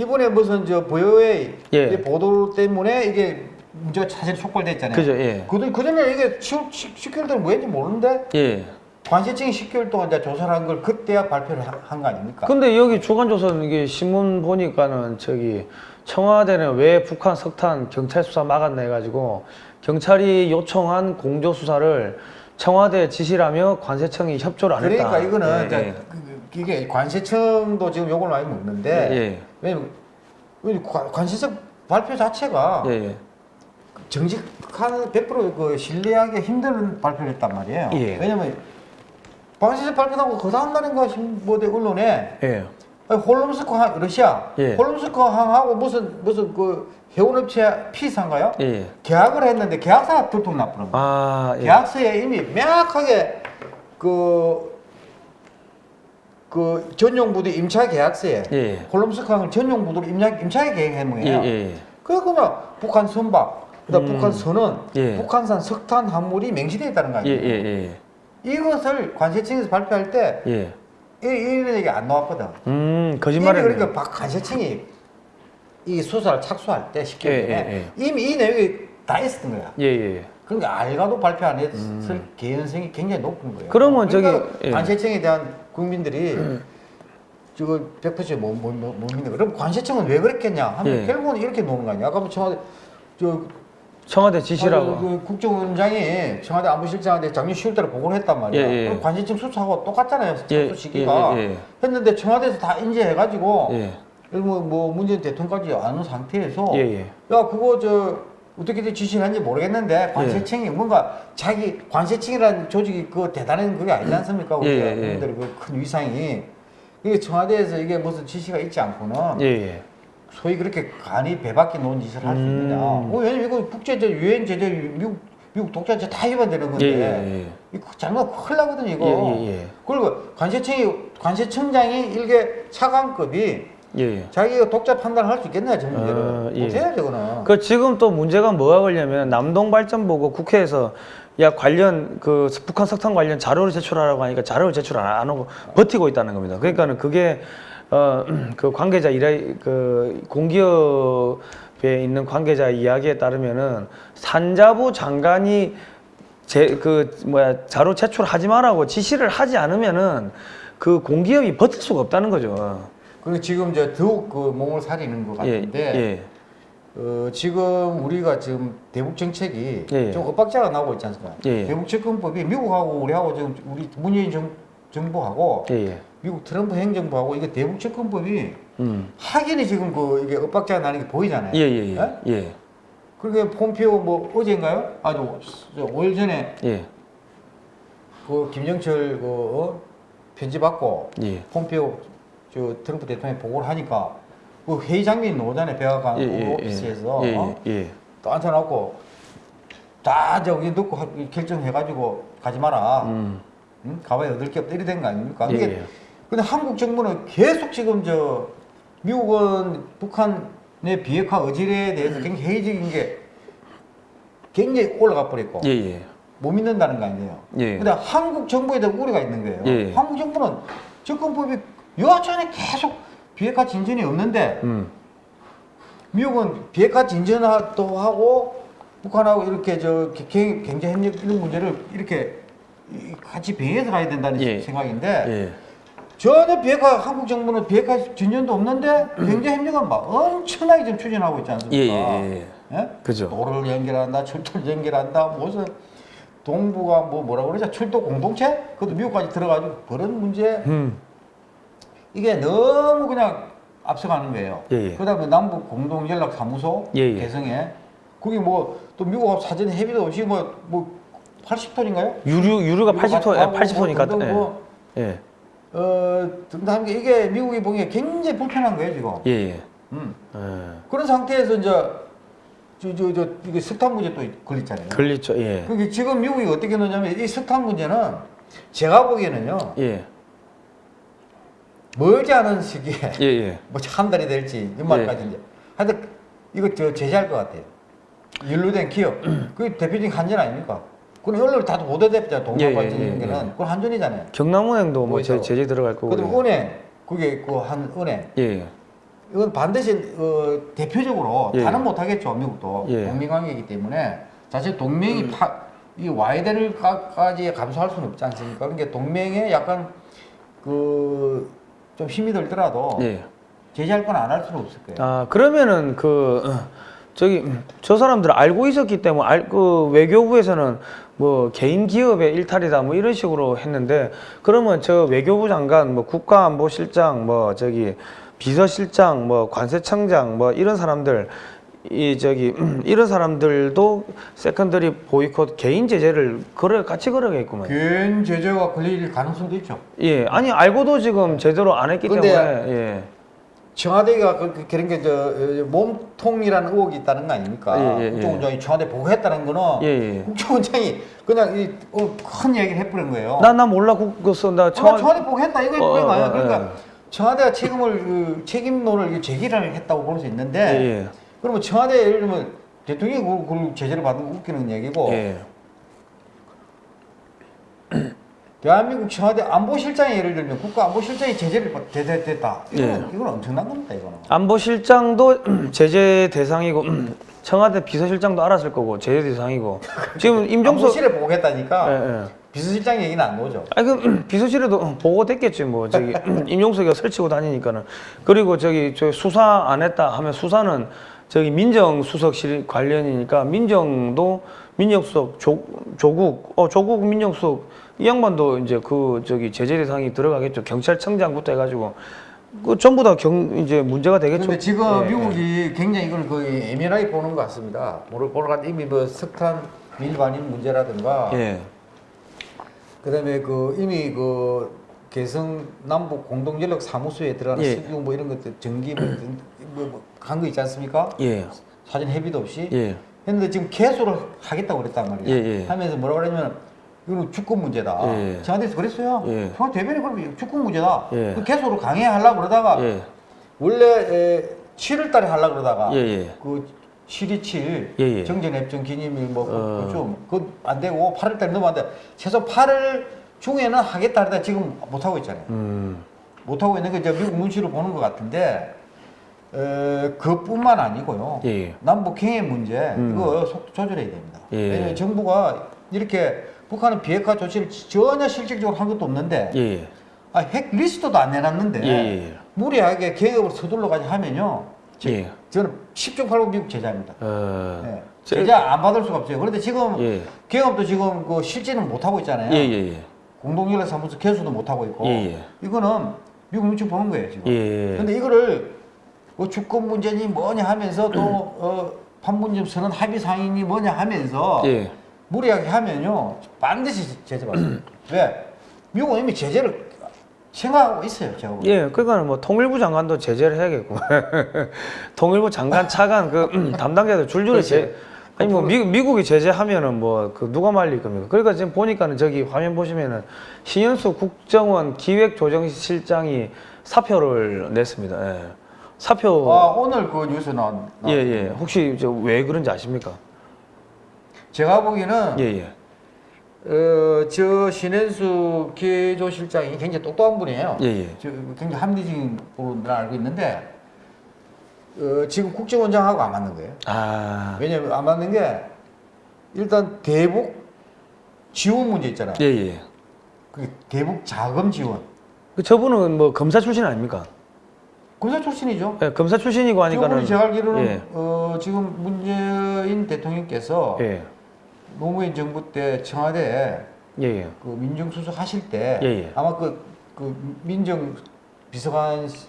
이번에 무슨 저 보여의 예. 이 보도 때문에 이게 문제가 사실 촉발됐잖아요. 그죠, 예. 그, 그 전에 이게 10, 10 개월 동안 뭐했는지 모르는데 예. 관세청이 10개월 동안 이제 조사를 한 걸 그때야 발표를 한 거 아닙니까? 근데 여기 주간조선 이게 신문 보니까는 저기 청와대는 왜 북한 석탄 경찰 수사 막았나 해가지고 경찰이 요청한 공조 수사를 청와대 지시라며 관세청이 협조를 안 했다. 그러니까 이거는 예, 예. 그- 그- 이게 관세청도 지금 욕을 많이 먹는데 예, 왜냐면 왜 관- 관세청 발표 자체가 예, 예. 정직한 100%그 신뢰하기 힘든 발표를 했단 말이에요. 예. 왜냐면 관세청 발표하고 그 다음 날인가 신보대 언론에 예. 홀롬스크 항 러시아 예. 홀롬스크 항하고 무슨 무슨 그 해운업체 피사인가요? 예. 계약을 했는데 계약서가 들통났더라고요. 아, 예. 계약서에 이미 명확하게 그, 그 전용 부대 임차 계약서에 예. 홀롬스크 항을 전용 부대로 임차, 임차에 계획한 예, 거예요. 예. 그래 그러면 북한 선박, 그다음 음. 북한 선원, 예. 북한산 석탄 함물이 맹신되어 있다는 거 예, 아니에요? 예, 예. 이것을 관세청에서 발표할 때 예. 이- 이런 얘기 안 나왔거든. 음, 거짓말을. 그러니까 박 관세청이 이 수사를 착수할 때 10개월 예, 전에 예, 이미 이 내용이 다 있었던 거야. 예, 예. 그러니까 알가도 발표 안 했을 개연성이 굉장히 높은 거예요. 음. 그러면 저기, 그러니까 예. 관세청에 대한 국민들이 저거 100%못 못, 못, 못 믿는 거. 그럼 관세청은 왜 그랬겠냐 하면 예. 결국은 이렇게 노는 거 아니야. 아까 뭐 청와대 저 청와대 지시라고. 아, 그 국정원장이 청와대 안보실장한테 작년 10월달에 보고를 했단 말이야. 예, 예. 관세청 수사하고 똑같잖아요. 예, 시기가 예, 예, 예. 했는데 청와대에서 다 인지해가지고 예. 뭐, 뭐 문재인 대통령까지 아는 상태에서 예, 예. 야 그거 저 어떻게 지시를 한지 모르겠는데 관세청이 예. 뭔가 자기 관세청이라는 조직이 그 대단한 그게 아니지 않습니까? 우리 예, 예, 그큰 위상이 이게 청와대에서 이게 무슨 지시가 있지 않고는 예, 예. 소위 그렇게 간이 배밖에 놓은 짓을 할수 음. 있느냐? 어, 왜냐면 이거 국제제 유엔 제재 미국 미국 독자제 다 위반되는 건데 예, 예, 예. 이거 잘못 큰일 나거든 이거. 예, 예, 예. 그리고 관세청이 관세청장이 일개 차관급이 예, 예. 자기가 독자 판단을 할 수 있겠냐 전문제를 어, 예. 못해요 저거는. 그 지금 또 문제가 뭐가 걸냐면 남동발전보고 국회에서 야 관련 그 북한 석탄 관련 자료를 제출하라고 하니까 자료를 제출 안안 하고 버티고 있다는 겁니다. 그러니까는 그게 어 그 관계자 일의 그 공기업에 있는 관계자 이야기에 따르면은 산자부 장관이 제 그 뭐야 자료 제출하지 말라고 지시를 하지 않으면은 그 공기업이 버틸 수가 없다는 거죠. 그리고 지금 저 더욱 그 몸을 사리는 것 예, 같은데 예, 어, 지금 우리가 지금 대북 정책이 예, 예. 좀 엇박자가 나오고 있지 않습니까? 예, 예. 대북 접근법이 미국하고 우리하고 지금 우리 문재인 정, 정부하고 예, 예. 미국 트럼프 행정부하고 이게 대북 접근법이 음. 확연히 지금 그 이게 엇박자가 나는 게 보이잖아요. 예, 예, 예? 예. 예. 그러니까 폼페오 뭐 어제인가요? 아주 5일 전에 예. 그 김영철 그 어? 편지 받고 예. 폼페오 저 트럼프 대통령이 보고를 하니까 그 회의 장면이 나오잖아요. 백악관 예, 예, 오피스에서 예, 어? 예, 예. 또 앉혀놓고 다 저기 하- 결정해가지고 가지 마라. 음. 응? 가봐야 얻을 게 없다 이래 된거 아닙니까? 예, 이게 예. 근데 한국 정부는 계속 지금 저 미국은 북한의 비핵화 의지에 대해서 굉장히 회의적인 게 굉장히 올라가 버렸고 예, 예. 못 믿는다는 거 아니에요. 예. 근데 한국 정부에 대한 우려가 있는 거예요. 예. 한국 정부는 접근법이 여하튼에 계속 비핵화 진전이 없는데 음. 미국은 비핵화 진전도 하고 북한하고 이렇게 저 경- 경제 협력 이런 문제를 이렇게 이- 같이 병행해서 가야 된다는 예. 생각인데 예. 전혀 비핵화 한국 정부는 비핵화 진전도 없는데 경제 협력은 막 엄청나게 지금 추진하고 있지 예, 않습니까? 예, 예. 예? 그죠. 도로를 연결한다, 철도를 연결한다, 무슨 동부가 뭐 뭐라 그러죠? 철도 공동체? 그것도 미국까지 들어가지고 그런 문제 음. 이게 너무 그냥 앞서가는 거예요. 예, 예. 그다음에 남북 공동 연락 사무소 예, 예. 개성에 거기 뭐 또 미국하고 사전 협의도 없이 뭐뭐 80톤인가요? 유류 유류가 80톤, 예, 80톤이니까. 등등 예. 뭐, 예. 어, 게 이게 미국이 보기에 굉장히 불편한 거예요 지금. 예, 예. 음. 예. 그런 상태에서 이제 저 저 저 이게 석탄 문제 또 걸렸잖아요. 걸리죠. 예. 그게 지금 미국이 어떻게 넣냐면 이 석탄 문제는 제가 보기에는요 예. 멀지 않은 시기에 예, 예. 뭐한 달이 될지 연말까지 이제 하여튼 이거 저 제재할 것 같아요. 연루된 기업 그 대표적인 한전 아닙니까? 그건 언론을 다 보도됐잖아요. 동남발전 예, 예, 예, 거는 예. 그건 한전이잖아요. 경남은행도 뭐. 제, 제재 들어갈 거고. 그다음 은행 그게 그 한 은행 예. 이건 반드시 어, 대표적으로 예. 다는 못 하겠죠 미국도 예. 동맹관계이기 때문에 사실 동맹이 파, 이 와야 될 까지 감수할 수는 없지 않습니까? 그러니까 동맹에 약간 그 좀 힘이 들더라도 예. 제재할 건 안 할 수는 없을 거예요. 아 그러면은 그 어, 저기 음, 저 사람들 알고 있었기 때문에 알, 그 외교부에서는 뭐 개인 기업의 일탈이다 뭐 이런 식으로 했는데 그러면 저 외교부 장관 뭐 국가안보실장 뭐 저기 비서실장 뭐 관세청장 뭐 이런 사람들 이 저기 음, 이런 사람들도 secondary 보이콧 개인 제재를 걸어 같이 걸어야겠구만. 개인 제재가 걸릴 가능성도 있죠. 예, 아니 알고도 지금 제대로 안 했기 때문에 예. 청와대가 그, 그, 그런 게 저 몸통이라는 의혹이 있다는 거 아닙니까? 예, 예, 예. 국정원장이 청와대 보고했다는 거는 예, 예. 국정원장이 그냥 이, 어, 큰 얘기를 해버린 거예요. 나나 몰라 그거 나 청와... 청와 청와대 보고했다 이거 어, 해버린 거 어? 어, 그러니까 예. 청와대가 책임을 그, 책임론을 제기를 했다고 볼 수 있는데 예, 예. 그러면 청와대 예를 들면 대통령이 그, 그 제재를 받는 거 웃기는 얘기고 예. 대한민국 청와대 안보실장이 예를 들면 국가안보실장이 제재를 받- 대- 됐다. 이거는, 예. 이건 엄청난 겁니다. 이거는. 안보실장도 제재 대상이고 청와대 비서실장도 알았을 거고 제재 대상이고 지금 임종석 안보실에 보고했다니까 예, 예. 비서실장 얘기는 안 나오죠. 아니 그 비서실에도 보고됐겠지 뭐 저기 임용석이가 설치고 다니니까는 그리고 저기 저 수사 안 했다 하면 수사는 저기 민정수석실 관련이니까 민정도 민정수석 조, 조국 어 조국 민정수석 이 양반도 이제 그 저기 제재 대상이 들어가겠죠 경찰청장부터 해가지고 그 전부 다 경 이제 문제가 되겠죠. 그런데 지금 예, 예. 미국이 굉장히 이걸 거의 예민하게 보는 것 같습니다. 보러 보러 갔 이미 뭐 석탄 밀반입 문제라든가 예. 그다음에 그 이미 그 개성 남북 공동전력 사무소에 들어가는 예. 석유 뭐 이런 것들 전기 뭐간거 있지 않습니까? 예. 사전 협의도 없이 예. 했는데 지금 개소를 하겠다고 그랬단 말이야. 예, 예. 하면서 뭐라고 그러냐면 이거는 주권 문제다. 예. 청와대에서 그랬어요. 예. 대변인 그러면 주권 문제다. 예. 그 개소를 강행하려고 그러다가 예. 원래 에, 7월 달에 하려고 그러다가 예, 예. 그 7이 7 예, 예. 정전협정 기념일 어. 뭐좀그안 되고 8월 달에 넘어왔는데 최소 8월 중에는 하겠다 하다 지금 못 하고 있잖아요. 음. 못 하고 있는 게 이제 미국 눈치를 보는 것 같은데 에, 그뿐만 아니고요. 남북 경의 문제 음. 이거 속도 조절해야 됩니다. 예. 왜냐면 정부가 이렇게 북한은 비핵화 조치를 전혀 실질적으로 한 것도 없는데 예. 예. 아, 핵 리스트도 안 내놨는데 예, 예. 무리하게 개혁을 서둘러가지고 하면요. 저, 예. 저는 10중 8구 미국 제자입니다. 어. 예. 제- 제자 안 받을 수가 없어요. 그런데 지금 예. 개혁업도 지금 그 실제는 못 하고 있잖아요. 예, 예, 예. 공동연락 사무소 개수도 못 하고 있고 예, 예. 이거는 미국 눈치 보는 거예요 지금. 예. 근데 이거를 뭐 주권 문제니 뭐냐 하면서 또 어, 판문점 선언 합의 상인이 뭐냐 하면서 예. 무리하게 하면요 반드시 제재 받습니다. 왜? 미국은 이미 제재를 생각하고 있어요. 제가 보기엔. 예, 그러니까 뭐 통일부 장관도 제재를 해야겠고 통일부 장관 차관 그 음, 담당자들 줄줄이. 제 아니 뭐 미, 미국이 제재하면은 뭐 그 누가 말릴 겁니까? 그러니까 지금 보니까는 저기 화면 보시면은 신현수 국정원 기획조정실장이 사표를 냈습니다. 예. 사표 아 오늘 그 뉴스 나왔. 예, 예. 혹시 저왜 그런지 아십니까? 제가 보기에는 예, 예. 어, 저 신현수 기조실장이 굉장히 똑똑한 분이에요. 예, 예. 저 굉장히 합리적인 분으로 는 알고 있는데 어, 지금 국정원장하고 안 맞는 거예요. 아. 왜냐면 안 맞는 게 일단 대북 지원 문제 있잖아요. 예, 예. 그 대북 자금 지원. 그 저분은 뭐 검사 출신 아닙니까? 군사 출신이죠. 예, 검사 출신이고 하니까는 제가 알기로는 예. 어, 지금 문재인 대통령께서 예. 노무현 정부 때 청와대에 예, 예. 그 민정수석 하실 때 예, 예. 아마 그, 그 민정 비서관 시-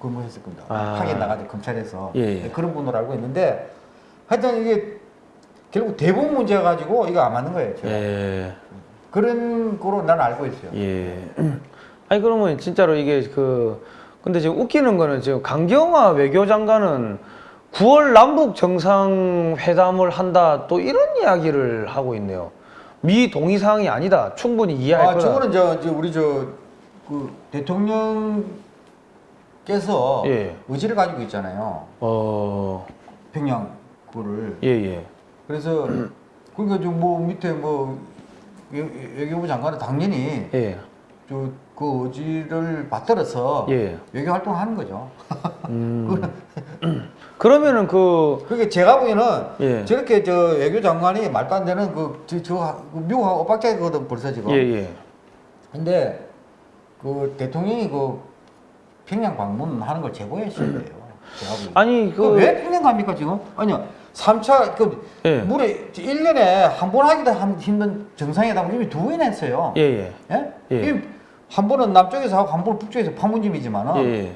근무했을 겁니다. 아. 파견 나가지고 검찰에서 예, 예. 그런 분으로 알고 있는데 하여튼 이게 결국 대북 문제 가지고 이거 안 맞는 거예요. 예. 그런 거로 난 알고 있어요. 예. 아니 그러면 진짜로 이게 그 근데 지금 웃기는 거는 지금 강경화 외교장관은 9월 남북 정상회담을 한다 또 이런 이야기를 하고 있네요. 미 동의 사항이 아니다. 충분히 이해할 아, 거다. 저거는 저, 저 우리 저그 대통령께서 예. 의지를 가지고 있잖아요. 어. 평양 그거를. 예, 예. 그래서 그러니까 좀뭐 밑에 뭐 외- 외교부 장관은 당연히 예. 저그 의지를 받들어서 예. 외교 활동을 하는 거죠. 음. 그러면은 그 그게 제가 보기에는 예. 저렇게 저 외교 장관이 말도 안 되는 그, 저, 저 미국하고 엇박자거든 벌써 지금. 예, 예. 근데 그 대통령이 그 평양 방문하는 걸 제보했어야 돼요. 제가 보기에. 아니 그그왜 평양 갑니까 지금? 아니요. 3차 그 예. 물에 1년에 한 번 하기도 한- 힘든 정상회담을 이미 두 번이나 했어요. 예, 예. 예? 예. 이한 번은 남쪽에서 하고 한 번은 북쪽에서 판문점이지만은 예,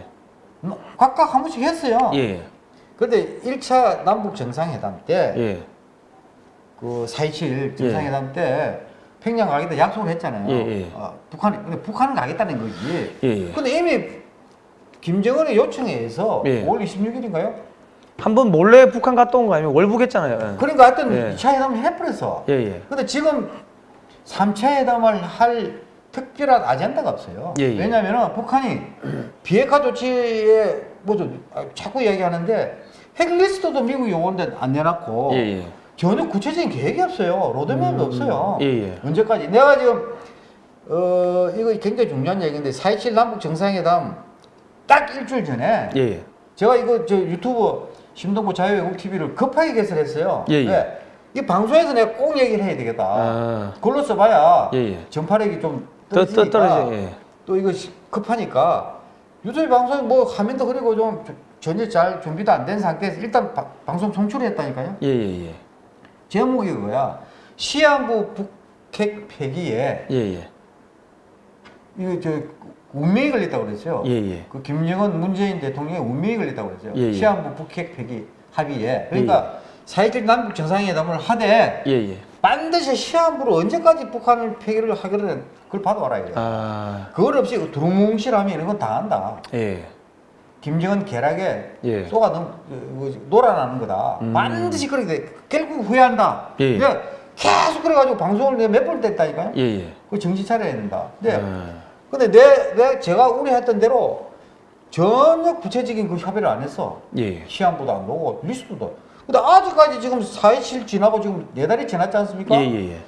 각각 한 번씩 했어요. 예. 예. 그런데 1차 남북 정상회담 때 예. 그 4.27 정상회담 때 평양 가겠다 약속을 했잖아요. 예, 예. 어, 북한이 근데 북한은 가겠다는 거지. 예, 예. 근데 이미 김정은의 요청에 의해서 예. 5월 26일인가요? 한 번 몰래 북한 갔다 온 거 아니면 월북했잖아요. 예. 그러니까 하여튼 예. 2차 회담을 해버렸어. 예, 예. 근데 지금 3차 회담을 할 특별한 아젠다가 없어요. 예, 예. 왜냐하면 북한이 비핵화 조치에 뭐죠 자꾸 이야기하는데 핵리스트도 미국이 요건데 안 내놨고 예, 예. 전혀 구체적인 계획이 없어요. 로드맵도 없어요. 예, 예. 언제까지? 내가 지금 어 이거 굉장히 중요한 얘기인데 4.27 남북 정상회담 딱 일주일 전에 예, 예. 제가 이거 저 유튜브 심동보 자유외국 TV를 급하게 개설했어요. 예, 예. 왜? 이 방송에서 내가 꼭 얘기를 해야 되겠다. 아. 그걸로 써봐야 예, 예. 전파력이 좀 떨어지니까 떨어져. 예. 또 이거 시- 급하니까 유튜브 방송에 뭐 화면도 흐리고 좀 전혀 잘 준비도 안 된 상태에서 일단 바- 방송 송출했다니까요. 예, 예, 예. 제목이 그거야. 시한부 북핵 폐기에 예, 예. 이거 저 운명이 걸렸다고 그랬어요. 예, 예. 그 김정은 문재인 대통령의 운명이 걸렸다고 그랬어요. 예, 예. 시한부 북핵 폐기 합의에. 그러니까 4.27 남북 정상회담을 하되 예, 예. 반드시 시한부로 언제까지 북한을 폐기를 하기를 그걸 받아와라 이거. 아. 그걸 없이 두루뭉실하면 이런 건 다 한다. 예. 김정은 계략에 예. 쏘가 넘, 그, 그, 놀아나는 거다. 음. 반드시 그렇게 돼. 결국 후회한다. 예. 내가 계속 그래가지고 방송을 내가 몇번 뗐다니까요. 예, 예. 그 정신 차려야 된다. 근데, 아. 근데 내, 내, 제가 우려했던 대로 전혀 구체적인 그 협의를 안 했어. 예. 시한부도 안 보고 리스트도. 근데 아직까지 지금 4.27 지나고 지금 네 달이 지났지 않습니까? 예, 예, 예.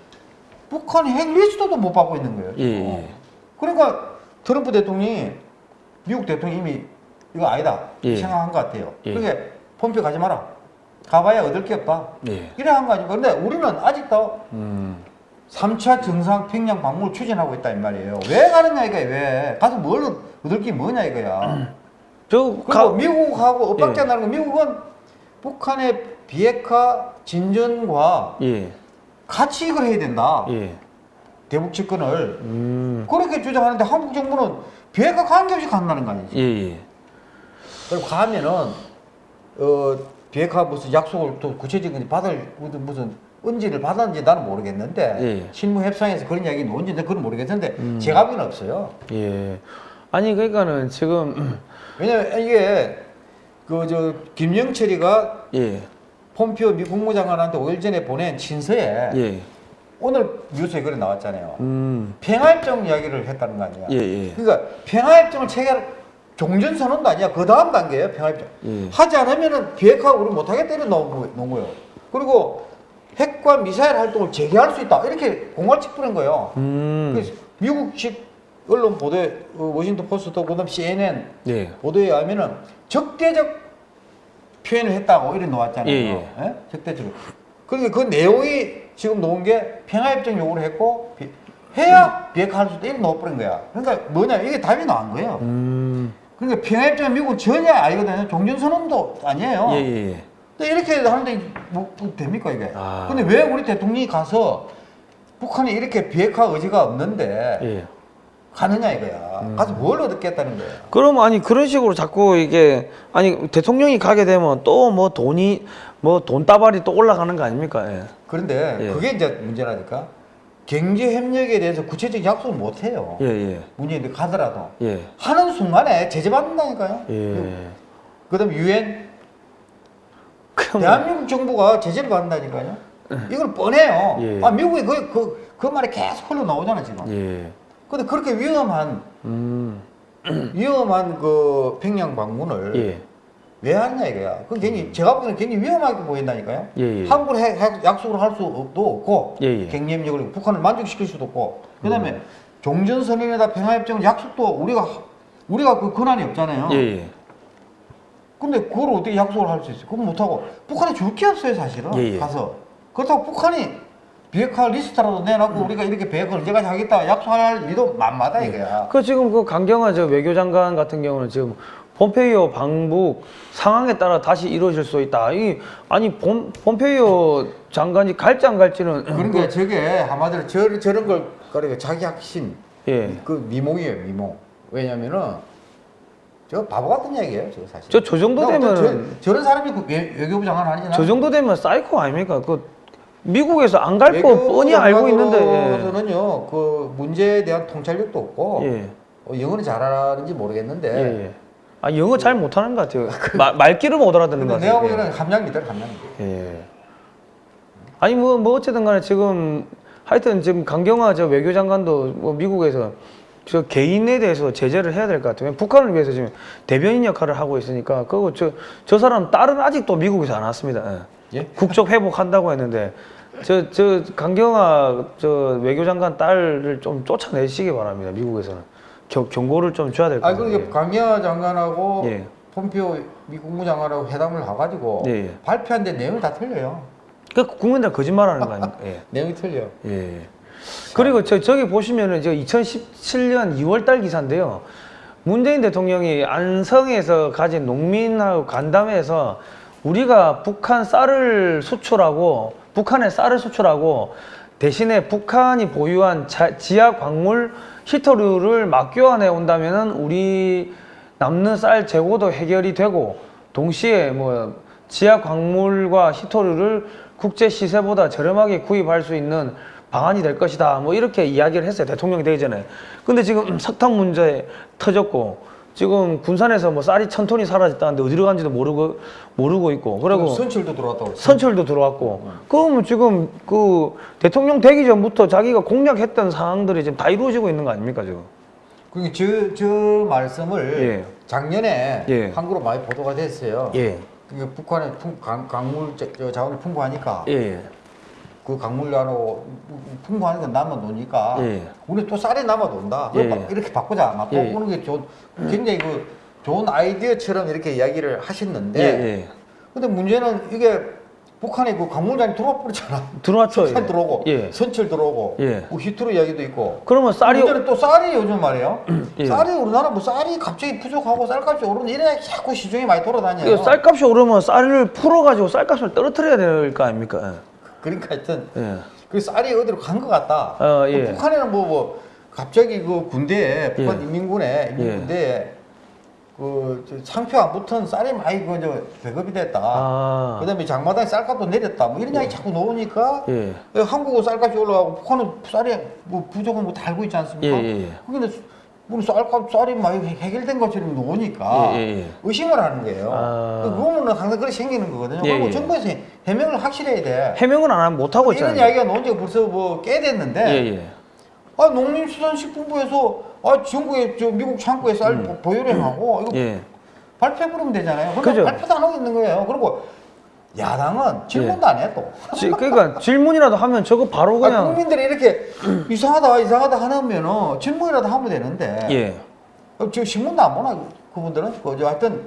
북한이 핵 리스트도 못 받고 있는 거예요. 예. 예. 그러니까 트럼프 대통령이 미국 대통령이 이미 이거 아니다 예. 생각한 것 같아요. 예. 그게 폼페 가지 마라. 가봐야 얻을 게 없다. 예. 이래 한거 아니고 근데 우리는 아직도 음. 3차 정상 평양 방문을 추진하고 있다 이 말이에요. 왜 가느냐 이거야 왜? 가서 뭘 얻을 게 뭐냐 이거야. 저 그리고 가, 미국하고 엇박자 예. 나는 거 미국은 북한의 비핵화 진전과 예. 같이 이걸 해야 된다. 예. 대북 집권을 음. 그렇게 주장하는데 한국 정부는 비핵화 관계없이 간다는 거 아니지. 예, 예. 그리고 가면은 어 비핵화 무슨 약속을 또 구체적인 받을 무슨 무슨 은지를 받았는지 나는 모르겠는데 예. 실무 협상에서 그런 이야기 나온지 그건 모르겠는데 음. 제가 보기는 없어요. 예. 아니 그러니까는 지금 왜냐면 이게 그 저 김영철이가 예. 폼피오 미 국무장관한테 5일 전에 보낸 친서에 예. 오늘 뉴스에 그래 나왔잖아요. 음. 평화협정 이야기를 했다는 거 아니야. 예, 예. 그러니까 평화협정을 체결 종전선언도 아니야. 그 다음 단계예요. 평화협정. 예. 하지 않으면은 비핵화 우리 못하겠다 이런 거예요. 그리고 핵과 미사일 활동을 재개할 수 있다 이렇게 공갈책 뿌린 거예요. 음. 그래서 미국식 언론 보도에 어, 워싱턴 포스트 그다음 CNN 예. 보도에 의하면은 적대적 표현을 했다고 이런 놓았잖아요. 예, 예? 적대적. 그러니까 그 내용이 지금 놓은 게 평화협정 요구를 했고 비- 해야 비핵화할 수 있다 이런 놓아버린 거야. 그러니까 뭐냐 이게 답이 나온 거예요. 음. 그러니까 평화협정 미국은 전혀 알거든요. 종전선언도 아니에요. 예, 예, 예. 근데 이렇게 하는데 뭐, 뭐 됩니까 이게? 아. 근데 왜 우리 대통령이 가서 북한이 이렇게 비핵화 의지가 없는데 예. 가느냐 이거야. 가서 뭘 얻겠다는 거야. 그럼 아니 그런 식으로 자꾸 이게 아니 대통령이 가게 되면 또 뭐 돈이 뭐 돈다발이 또 올라가는 거 아닙니까? 예. 그런데 예. 그게 이제 문제라니까. 경제 협력에 대해서 구체적인 약속을 못 해요. 예, 예. 문재인이 가더라도 예. 하는 순간에 제재 받는다니까요. 예. 그다음 유엔 대한민국 정부가 제재를 받는다니까요. 이걸 뻔해요. 예. 아 미국이 그, 그, 그 말이 계속 흘러 나오잖아 지금. 예. 근데 그렇게 위험한 음. 위험한 그 평양 방문을 예. 왜 하느냐 이거야. 그 굉장히 제가 보기에는 굉장히 위험하게 보인다니까요. 예, 예. 한국을 약속을 할 수도 없고 예, 예. 경쟁력을 북한을 만족시킬 수도 없고 그다음에 음. 종전선언이나 평화협정 약속도 우리가 하- 우리가 그 권한이 없잖아요. 예, 예. 근데 그걸 어떻게 약속을 할 수 있어요? 그건 못하고 북한이 줄 게 없어요 사실은 예, 예. 가서 그렇다고 북한이 비핵화 리스트라도 내놨고 우리가 이렇게 비핵화 언제까지 하겠다 약속할 리도 만마다 이거야 그 지금 그 강경화 저 외교장관 같은 경우는 지금 폼페이오 방북 상황에 따라 다시 이루어질 수 있다. 이 아니 폼 폼페이오 장관이 갈지 안 갈지는 그러니까 저게 한마디로 저, 저런 걸 그러니까 자기 확신 예. 그 미몽이에요 미몽 왜냐면은 저 바보 같은 얘기예요 저 사실 저- 저 정도 나 어떤 되면은- 저, 저 런 사람이 그 외, 외교부 장관 아니잖아 저 정도 되면 사이코 아닙니까? 그 미국에서 안 갈 거 뻔히 알고 있는데. 저는요 그 문제에 대한 통찰력도 없고 예. 어, 영어는 잘하는지 모르겠는데 예. 예. 아 영어 잘 못하는 것 같아요. 마- 말귀를 못 알아듣는 것 근데 내가 같아요. 보기에는 함량미들 함량미 예. 아니 뭐뭐 어쨌든 간에 지금 하여튼 지금 강경화 저 외교장관도 뭐 미국에서 저 개인에 대해서 제재를 해야 될 것 같아요. 북한을 위해서 지금 대변인 역할을 하고 있으니까 그거 저 저 사람 딸은 아직도 미국에서 안 왔습니다. 예. 예? 국적 회복한다고 했는데 저 저 강경화 저 외교장관 딸을 좀 쫓아내시기 바랍니다. 미국에서는 경, 경고를 좀 줘야 될것아 같아요. 그러니까 강경화 장관하고 예. 폼피오 미 국무장관하고 회담을 가가지고 예, 예. 발표한 데 내용이 다 틀려요 그 국민들 거짓말하는 거 아닙니까? 예. 내용이 틀려 예. 그리고 저 저기 보시면은 저 2017년 2월달 기사인데요. 문재인 대통령이 안성에서 가진 농민하고 간담회에서 우리가 북한 쌀을 수출하고 북한에 쌀을 수출하고 대신에 북한이 보유한 자- 지하 광물 히터류를 막 교환해 온다면은 우리 남는 쌀 재고도 해결이 되고 동시에 뭐 지하 광물과 히토류를 국제 시세보다 저렴하게 구입할 수 있는 방안이 될 것이다. 뭐 이렇게 이야기를 했어요. 대통령이 되기 전에. 근데 지금 석탄 문제 터졌고 지금 군산에서 뭐 쌀이 천 톤이 사라졌다는데 어디로 간지도 모르고 모르고 있고 그리고 선출도 들어왔다고 선철도 들어왔고 그러면 지금 그 대통령 되기 전부터 자기가 공략했던 사항들이 지금 다 이루어지고 있는 거 아닙니까 지금? 그러니까 저, 저 말씀을 예. 작년에 예. 한국으로 많이 보도가 됐어요. 예. 그러니까 북한의 풍, 강, 강물 자, 저 자원이 풍부하니까 예. 그 강물로 풍부하니까 남아 노니까 예. 우리 또 쌀이 남아 논다. 예. 이렇게 바꾸자. 막 예. 바꾸는 게 좋은 굉장히 그 좋은 아이디어처럼 이렇게 이야기를 하셨는데 예. 예. 근데 문제는 이게 북한이 그 강물장이 들어와 버렸잖아. 들어왔죠. 석탄 예. 들어오고 예. 선철 들어오고 예. 뭐 히트로 이야기도 있고 그러면 쌀이 문제는 또 쌀이 요즘 말이에요. 예. 쌀이 우리나라 뭐 쌀이 갑자기 부족하고 쌀값이 오르는 이래 자꾸 시중에 많이 돌아다녀요. 그 쌀값이 오르면 쌀을 풀어가지고 쌀값을 떨어뜨려야 될 거 아닙니까? 그러니까 하여튼 예. 그 쌀이 어디로 간 것 같다. 어, 예. 그 북한에는 뭐, 뭐 갑자기 그 군대에 북한 예. 인민군에 예. 인민군대에 그저 상표 안 붙은 쌀이 많이 그저 배급이 됐다. 아. 그다음에 장마당에 쌀값도 내렸다. 뭐 이런 이야기 자꾸 나오니까 예. 한국은 쌀값이 올라가고 북한은 쌀이 뭐 부족한 거다 알고 있지 않습니까? 예, 예, 예. 근데 우리 쌀값 쌀이 많이 해결된 것처럼 나오니까 예, 예, 예. 의심을 하는 거예요. 아. 그 그거는 항상 그렇게 생기는 거거든요. 예, 그리고 예. 정부에서 해명을 확실히 해야 돼. 해명은 안 하면 못 하고 이런 있잖아요. 이야기가 나온 지가 벌써 뭐꽤 됐는데 예, 예. 아 농림수산식품부에서 아 중국에 저 미국 창고에 쌀 보유량하고 이거 음. 예. 발표해 버리면 되잖아요. 근데 그죠. 발표도 안 하고 있는 거예요. 그리고 야당은 질문도 안해 또. 지- 그러니까 질문이라도 하면 저거 바로 아, 그냥 국민들이 이렇게 이상하다 이상하다 하면은 질문이라도 하면 되는데 예. 어, 지금 신문도 안 보나 그분들은 그저 하여튼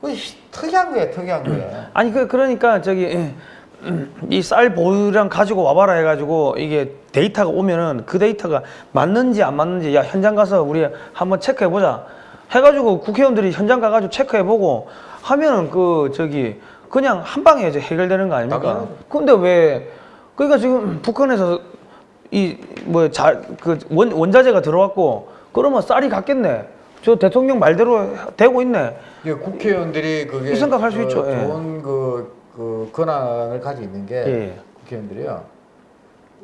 그 희- 특이한 거예요 특이한 거예요. 아니 그 그러니까 저기 이쌀 보유량 가지고 와봐라 해가지고 이게 데이터가 오면은 그 데이터가 맞는지 안 맞는지 야 현장 가서 우리 한번 체크해 보자 해가지고 국회의원들이 현장 가가지고 체크해 보고 하면은 그 저기 그냥 한 방에 이제 해결되는 거 아닙니까? 당연하죠. 근데 왜 그러니까 지금 북한에서 이뭐잘그 원자재가 들어왔고 그러면 쌀이 갔겠네. 저 대통령 말대로 되고 있네. 이게 국회의원들이 그게 이 생각할 수 그 있죠, 예. 좋은 그, 그 권한을 가지고 있는 게 예. 국회의원들이요.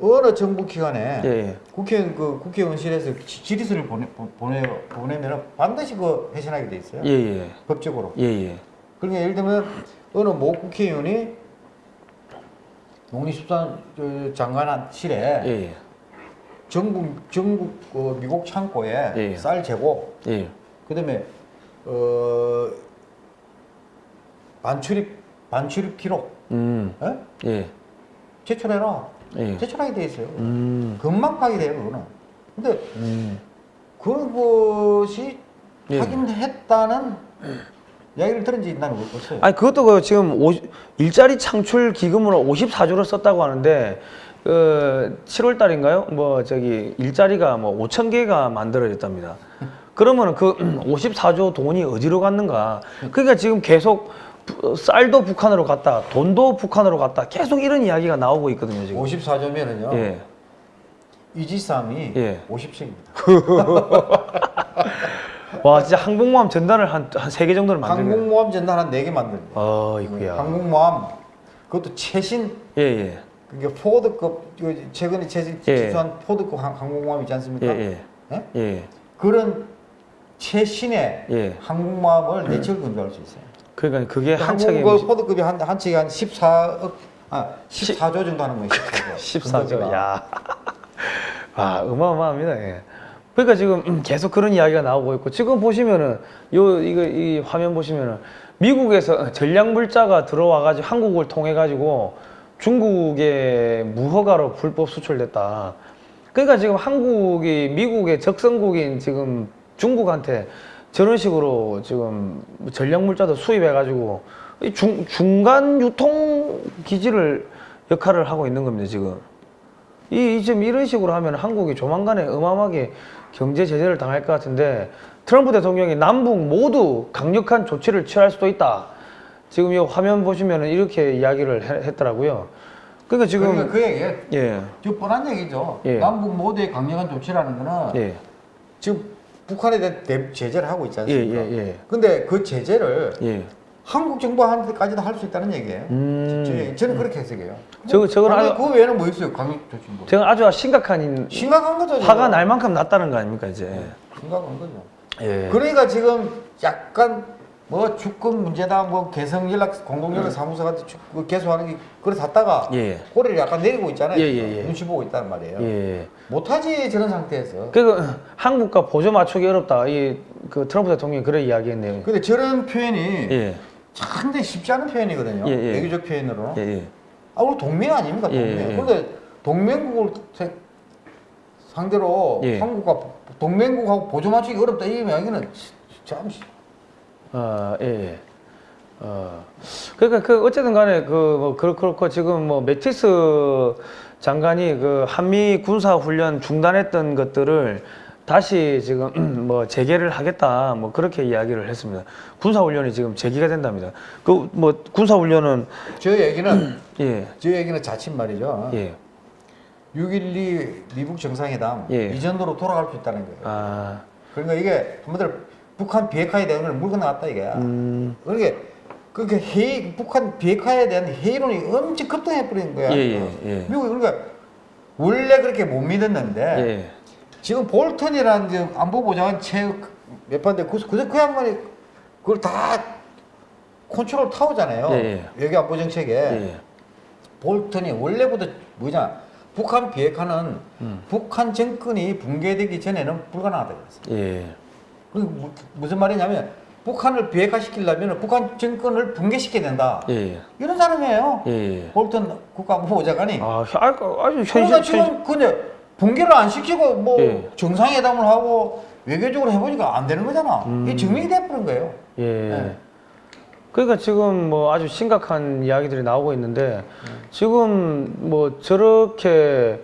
어느 정부 기관에 예, 예. 국회의원 그 국회의원실에서 지- 질의서를 보내 보내 보내면은 반드시 그 회신하게 돼 있어요. 예, 예. 법적으로. 예, 예. 그러니까 예를 들면 어느 모 국회의원이 농림수산 저 장관실에 예, 예. 전국 전국 그 미국 창고에 예. 쌀 재고 예. 그다음에 어 반출입 반출입 기록 음. 예? 예. 제출해라 예. 제출하게 돼 있어요. 음. 금방 파기돼요 그거는. 근데 음. 그것이 예. 확인했다는 이야기를 들은 지 나는 없어요. 아니 그것도 그 지금 오, 일자리 창출 기금으로 54조를 썼다고 하는데 그 7월 달인가요? 뭐 저기 일자리가 뭐 5천 개가 만들어졌답니다. 그러면 그 54조 돈이 어디로 갔는가? 그러니까 지금 계속 부- 쌀도 북한으로 갔다, 돈도 북한으로 갔다, 계속 이런 이야기가 나오고 있거든요 지금. 54조면은요. 예. 이지삼이 예. 50씩입니다. 와 진짜 항공모함 전단을 한 한 세 개 정도를 만들면. 항공모함 전단 한 4개 만듭니다. 어 이거야. 항공모함 그것도 최신 예 예. 그게 포드급 요 최근에 최신 예. 기수한 포드급 항- 항공모함 있지 않습니까? 예 예. 예? 예. 그런 최신의 예. 항공모함을 내측을 건조할 수 있어요. 그러니까 그게 한창에 한국 그 포드급이 한, 한 척이 한 14억 아 14조 정도 하는 거예요. 14조. 14조. 야. 아, 어마어마합니다. 예. 그러니까 지금 음, 계속 그런 이야기가 나오고 있고 지금 보시면은 요 이거 이 화면 보시면은 미국에서 전략 물자가 들어와 가지고 한국을 통해 가지고 중국에 무허가로 불법 수출됐다. 그러니까 지금 한국이 미국의 적성국인 지금 중국한테 저런 식으로 지금 전략 물자도 수입해 가지고 이 중, 중간 유통 기지를 역할을 하고 있는 겁니다, 지금. 이, 이 지금 이런 식으로 하면 한국이 조만간에 어마어마하게 경제 제재를 당할 것 같은데 트럼프 대통령이 남북 모두 강력한 조치를 취할 수도 있다. 지금 이 화면 보시면은 이렇게 이야기를 해- 했더라고요. 그러니까 지금 그러니까 그 얘기 예, 저 뻔한 얘기죠. 예. 남북 모두의 강력한 조치라는 거는 예, 지금 북한에 대한 대- 제재를 하고 있지 예, 않습니까? 예, 예, 근데 그 제재를 예. 한국 정부한테까지도 할 수 있다는 얘기예요. 음. 저, 저는 그렇게 해석해요. 저거- 저건 아니, 아주- 그 외에는 뭐 있어요? 강력 조치 뭐. 제가 아주 심각한 심각한 거죠. 저거. 화가 날 만큼 났다는 거 아닙니까 이제. 심각한 거죠. 예. 그러니까 지금 약간 뭐 주권 문제다, 뭐 개성 연락 공동 연락 사무소 같은 주- 그 개소하는 게 그래 샀다가 예. 꼬리를 약간 내리고 있잖아요. 예. 예, 예. 눈치 보고 있다는 말이에요. 예. 못하지 저런 상태에서. 그 한국과 보조 맞추기 어렵다. 이 그 트럼프 대통령이 그런 이야기했네요. 근데 저런 표현이 예. 상당히 쉽지 않은 표현이거든요. 예, 예. 외교적 표현으로. 예, 예. 아, 우리 동맹 아닙니까? 예, 동맹. 예. 그런데 동맹국을 세- 상대로 예. 한국과 동맹국하고 보조 맞추기 어렵다 이 이야기는 참 어, 예, 예. 어, 그러니까 그 어쨌든 간에 그뭐 그렇고 지금 뭐 매티스 장관이 그 한미 군사 훈련 중단했던 것들을 다시 지금 뭐 재개를 하겠다 뭐 그렇게 이야기를 했습니다. 군사 훈련이 지금 재개가 된답니다. 그 뭐 군사 훈련은 저 얘기는 예, 저 얘기는 자칫 말이죠. 예, 6.12 미국 정상회담 예. 이전으로 돌아갈 수 있다는 거예요. 아, 그러니까 이게 한마디로 북한 비핵화에 대한 걸 물고 나갔다 이게. 음, 그러니까 그게 회의 북한 비핵화에 대한 회의론이 엄청 급등해 버린 거야. 예, 예, 예. 미국이 그러니까 원래 그렇게 못 믿었는데 예, 지금 볼턴이라는 지금 안보보좌관 체몇 번데 그, 그, 그 양반이 그걸 다 control tower잖아요. 예, 외교 안보 정책에 예, 볼턴이 원래부터 뭐냐 북한 비핵화는 음. 북한 정권이 붕괴되기 전에는 불가능하다 그랬어요. 예, 그 무- 무슨 말이냐면 북한을 비핵화시키려면 북한 정권을 붕괴시켜야 된다. 예, 이런 사람이에요. 예, 예. 볼턴 국가안보보좌관이. 아, 아, 아주 현실, 그러니까 지금 붕괴를 안 시키고 뭐 예. 정상회담을 하고 외교적으로 해보니까 안 되는 거잖아. 음. 이게 증명이 돼버린 거예요. 예. 네. 그러니까 지금 뭐 아주 심각한 이야기들이 나오고 있는데 지금 뭐 저렇게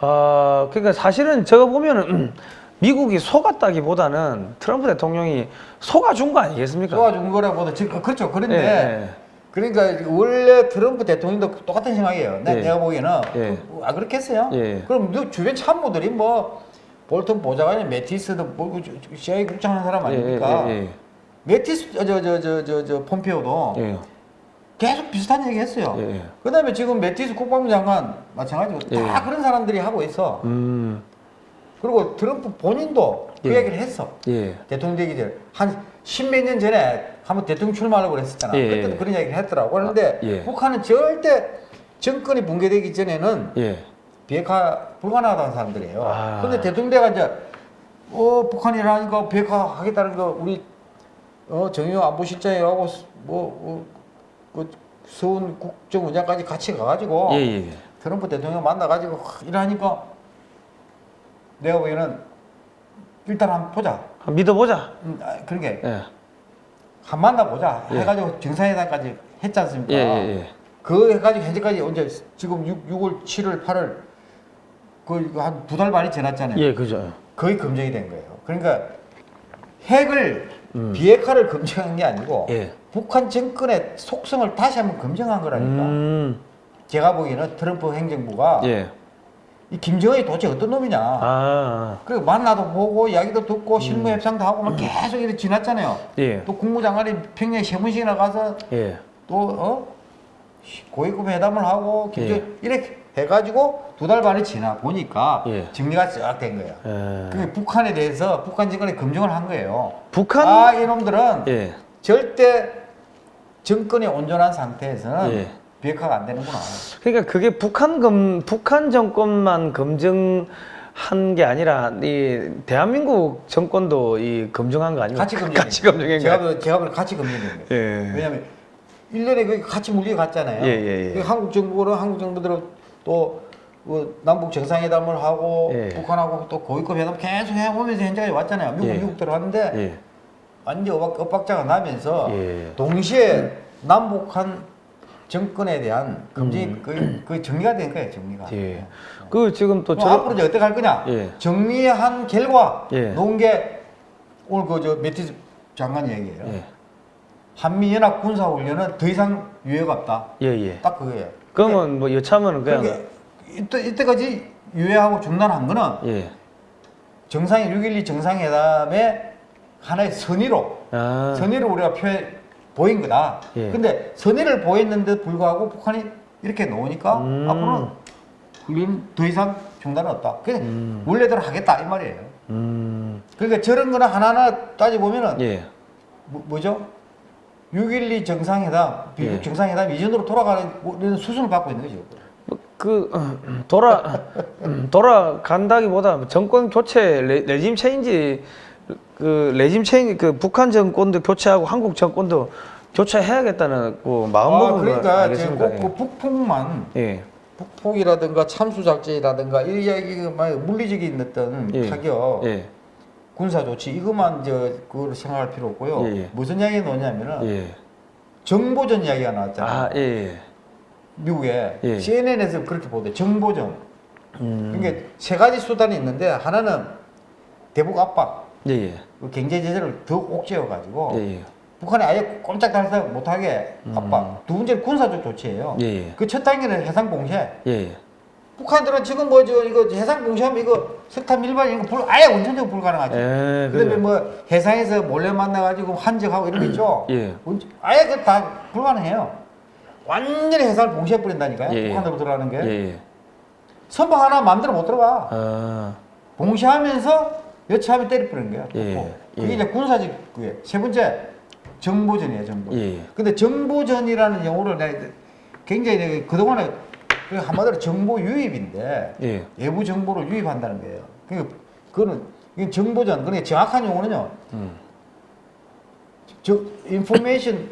아 그러니까 사실은 제가 보면은 미국이 속았다기보다는 트럼프 대통령이 속아준 거 아니겠습니까? 쏘아준 거라고도 지금 그렇죠. 그런데 예, 그러니까 원래 트럼프 대통령도 똑같은 생각이에요. 내, 예. 내가 보기에는 예. 그- 아 그렇겠어요? 예. 그럼 너 주변 참모들이 뭐 볼턴 보좌관이 매티스도 뭐 CIA 국장하는 사람 아닙니까? 예, 예, 매티스 저 저 저 저 저 폼페오도 예, 예, 계속 비슷한 얘기 했어요. 예, 예. 그다음에 지금 매티스 국방부 장관 마찬가지고 다 예. 그런 사람들이 하고 있어. 음, 그리고 트럼프 본인도 그 예. 얘기를 했어. 예, 대통령 되기 전에 한 십몇 년 전에 한번 대통령 출마하려고 그랬었잖아. 예, 그때도 예. 그런 얘기를 했더라고. 그런데 아, 예. 북한은 절대 정권이 붕괴되기 전에는 예, 비핵화 불가능하다는 사람들이에요. 아. 그런데 대통령 돼가 이제 어 북한이라니까 비핵화 하겠다는 거 우리 어 정의용 안보실장하고 뭐 어, 그 서훈 국정원장까지 같이 가가지고 예, 예, 트럼프 대통령 만나가지고 하, 이러니까 내가 보기에는 일단 한번 보자. 믿어보자. 음, 아, 그런 게 예, 한 만나보자 예. 해가지고 정상회담까지 했지 않습니까? 예, 예, 예. 그 해가지고 현재까지 언제 지금 6, 6월 7월 8월 그한 두달 반이 지났잖아요. 예, 그죠. 거의 검증이 된 거예요. 그러니까 핵을 비핵화를 검증한 게 아니고 음. 예. 북한 정권의 속성을 다시 한번 검증한 거라니까. 음, 제가 보기에는 트럼프 행정부가 예. 이 김정은이 도대체 어떤 놈이냐. 아, 그리고 만나도 보고 이야기도 듣고 실무 협상도 하고 막 계속 이렇게 지났잖아요. 예. 또 국무장관이 평양에 세문시나 가서 예. 또 어? 고위급 회담을 하고 김정 예. 이렇게 해가지고 두 달 반이 지나 보니까 예. 정리가 쫙 된 거예요. 예. 그게 북한에 대해서 북한 정권이 검증을 한 거예요. 북한 아 이놈들은 예. 절대 정권이 온전한 상태에서는 예. 비핵화가 안 되는구나. 그러니까 그게 북한 검 북한 정권만 검증 한 게 아니라 이 대한민국 정권도 이 검증한 거 아닙니까? 같이 검증. 같이 검증한 제가 거. 볼- 제가 볼 같이 거예요. 예. 왜냐하면 1년에 그 같이 물려 갔잖아요. 예, 예, 예. 그 한국 정부는 한국 정부대로 또 그 남북 정상회담을 하고 예. 북한하고 또 고위급 회담 계속 해오면서 현재까지 왔잖아요. 미국 예. 미국 들어갔는데 예. 완전 엇박, 엇박자가 나면서 예. 동시에 남북한 정권에 대한 검증이 그, 그 정리가 된 거예요. 정리가. 음. 예. 그 지금 또 저 앞으로 이제 어떻게 할 거냐? 예. 정리한 결과 예. 놓은 게 오늘 그저 매티스 장관 얘기예요. 예. 한미 연합 군사 훈련은 더 이상 유예가 없다. 예, 예. 딱 그거예요. 그러면 뭐 여차하면 그냥 그게 이때 이때까지 유예하고 중단한 거는 예. 정상 6.12 정상회담의 하나의 선의로 아. 선의를 우리가 표해 보인 거다. 예. 근데 선의를 보였는데 불구하고 북한이 이렇게 놓으니까 음. 앞으로는 훈련 더 이상 중단은 없다. 그냥 음. 원래대로 하겠다 이 말이에요. 음. 그러니까 저런 거는 하나하나 따져보면은 예. 뭐, 뭐죠? 6.12 정상회담, 비핵 예. 정상회담 이전으로 돌아가는 수순을 밟고 있는 거죠. 그 음, 돌아 음, 돌아간다기보다 정권 교체 레, regime change 그 regime change 그 북한 정권도 교체하고 한국 정권도 교체해야겠다는 그 마음 아, 먹은 그러니까 거 제가 알겠습니까? 꼭그 북풍만 예. 북폭이라든가 참수작전이라든가 이 이야기가 막 물리적인 어떤 예. 타격, 예. 군사 조치 이것만 저 그걸 생각할 필요 없고요. 예, 예. 무슨 이야기 나오냐면은 예. 정보전 이야기가 나왔잖아요. 아, 예. 예. 미국에 예. CNN에서 그렇게 보대. 정보전. 음. 그러니까 세 가지 수단이 있는데 하나는 대북 압박, 예, 예. 그 경제 제재를 더 옥죄어 가지고 예, 예. 북한이 아예 꼼짝 달싹 못하게 압박. 두 번째는 군사적 조치예요. 음. 예, 예. 그첫 단계는 해상 봉쇄. 예, 예. 북한들은 지금 뭐 저 이거 해상 봉쇄하면 이거 석탄 밀반 이런 거 불, 아예 원천적으로 불가능하죠. 예, 그다음에. 뭐 해상에서 몰래 만나가지고 환적하고 이런 거 있죠. 예. 원- 아예 그 다 불가능해요. 완전히 해상을 봉쇄해 버린다니까요. 예, 예. 북한으로 들어가는 게 예, 예. 선박 하나 마음대로 못 들어가. 아. 봉쇄하면서 여차하면 때려 뿌리는 거야. 예, 예. 예. 그게 이제 군사적 그게 세 번째 정보전이에요. 정보. 예, 예. 근데 정보전이라는 용어를 내가 굉장히 내가 그동안에 그 한마디로 정보 유입인데 예. 외부 정보를 유입한다는 거예요. 그러니까 그거는 정보전. 그러니까 정확한 용어는요. 음. 저 information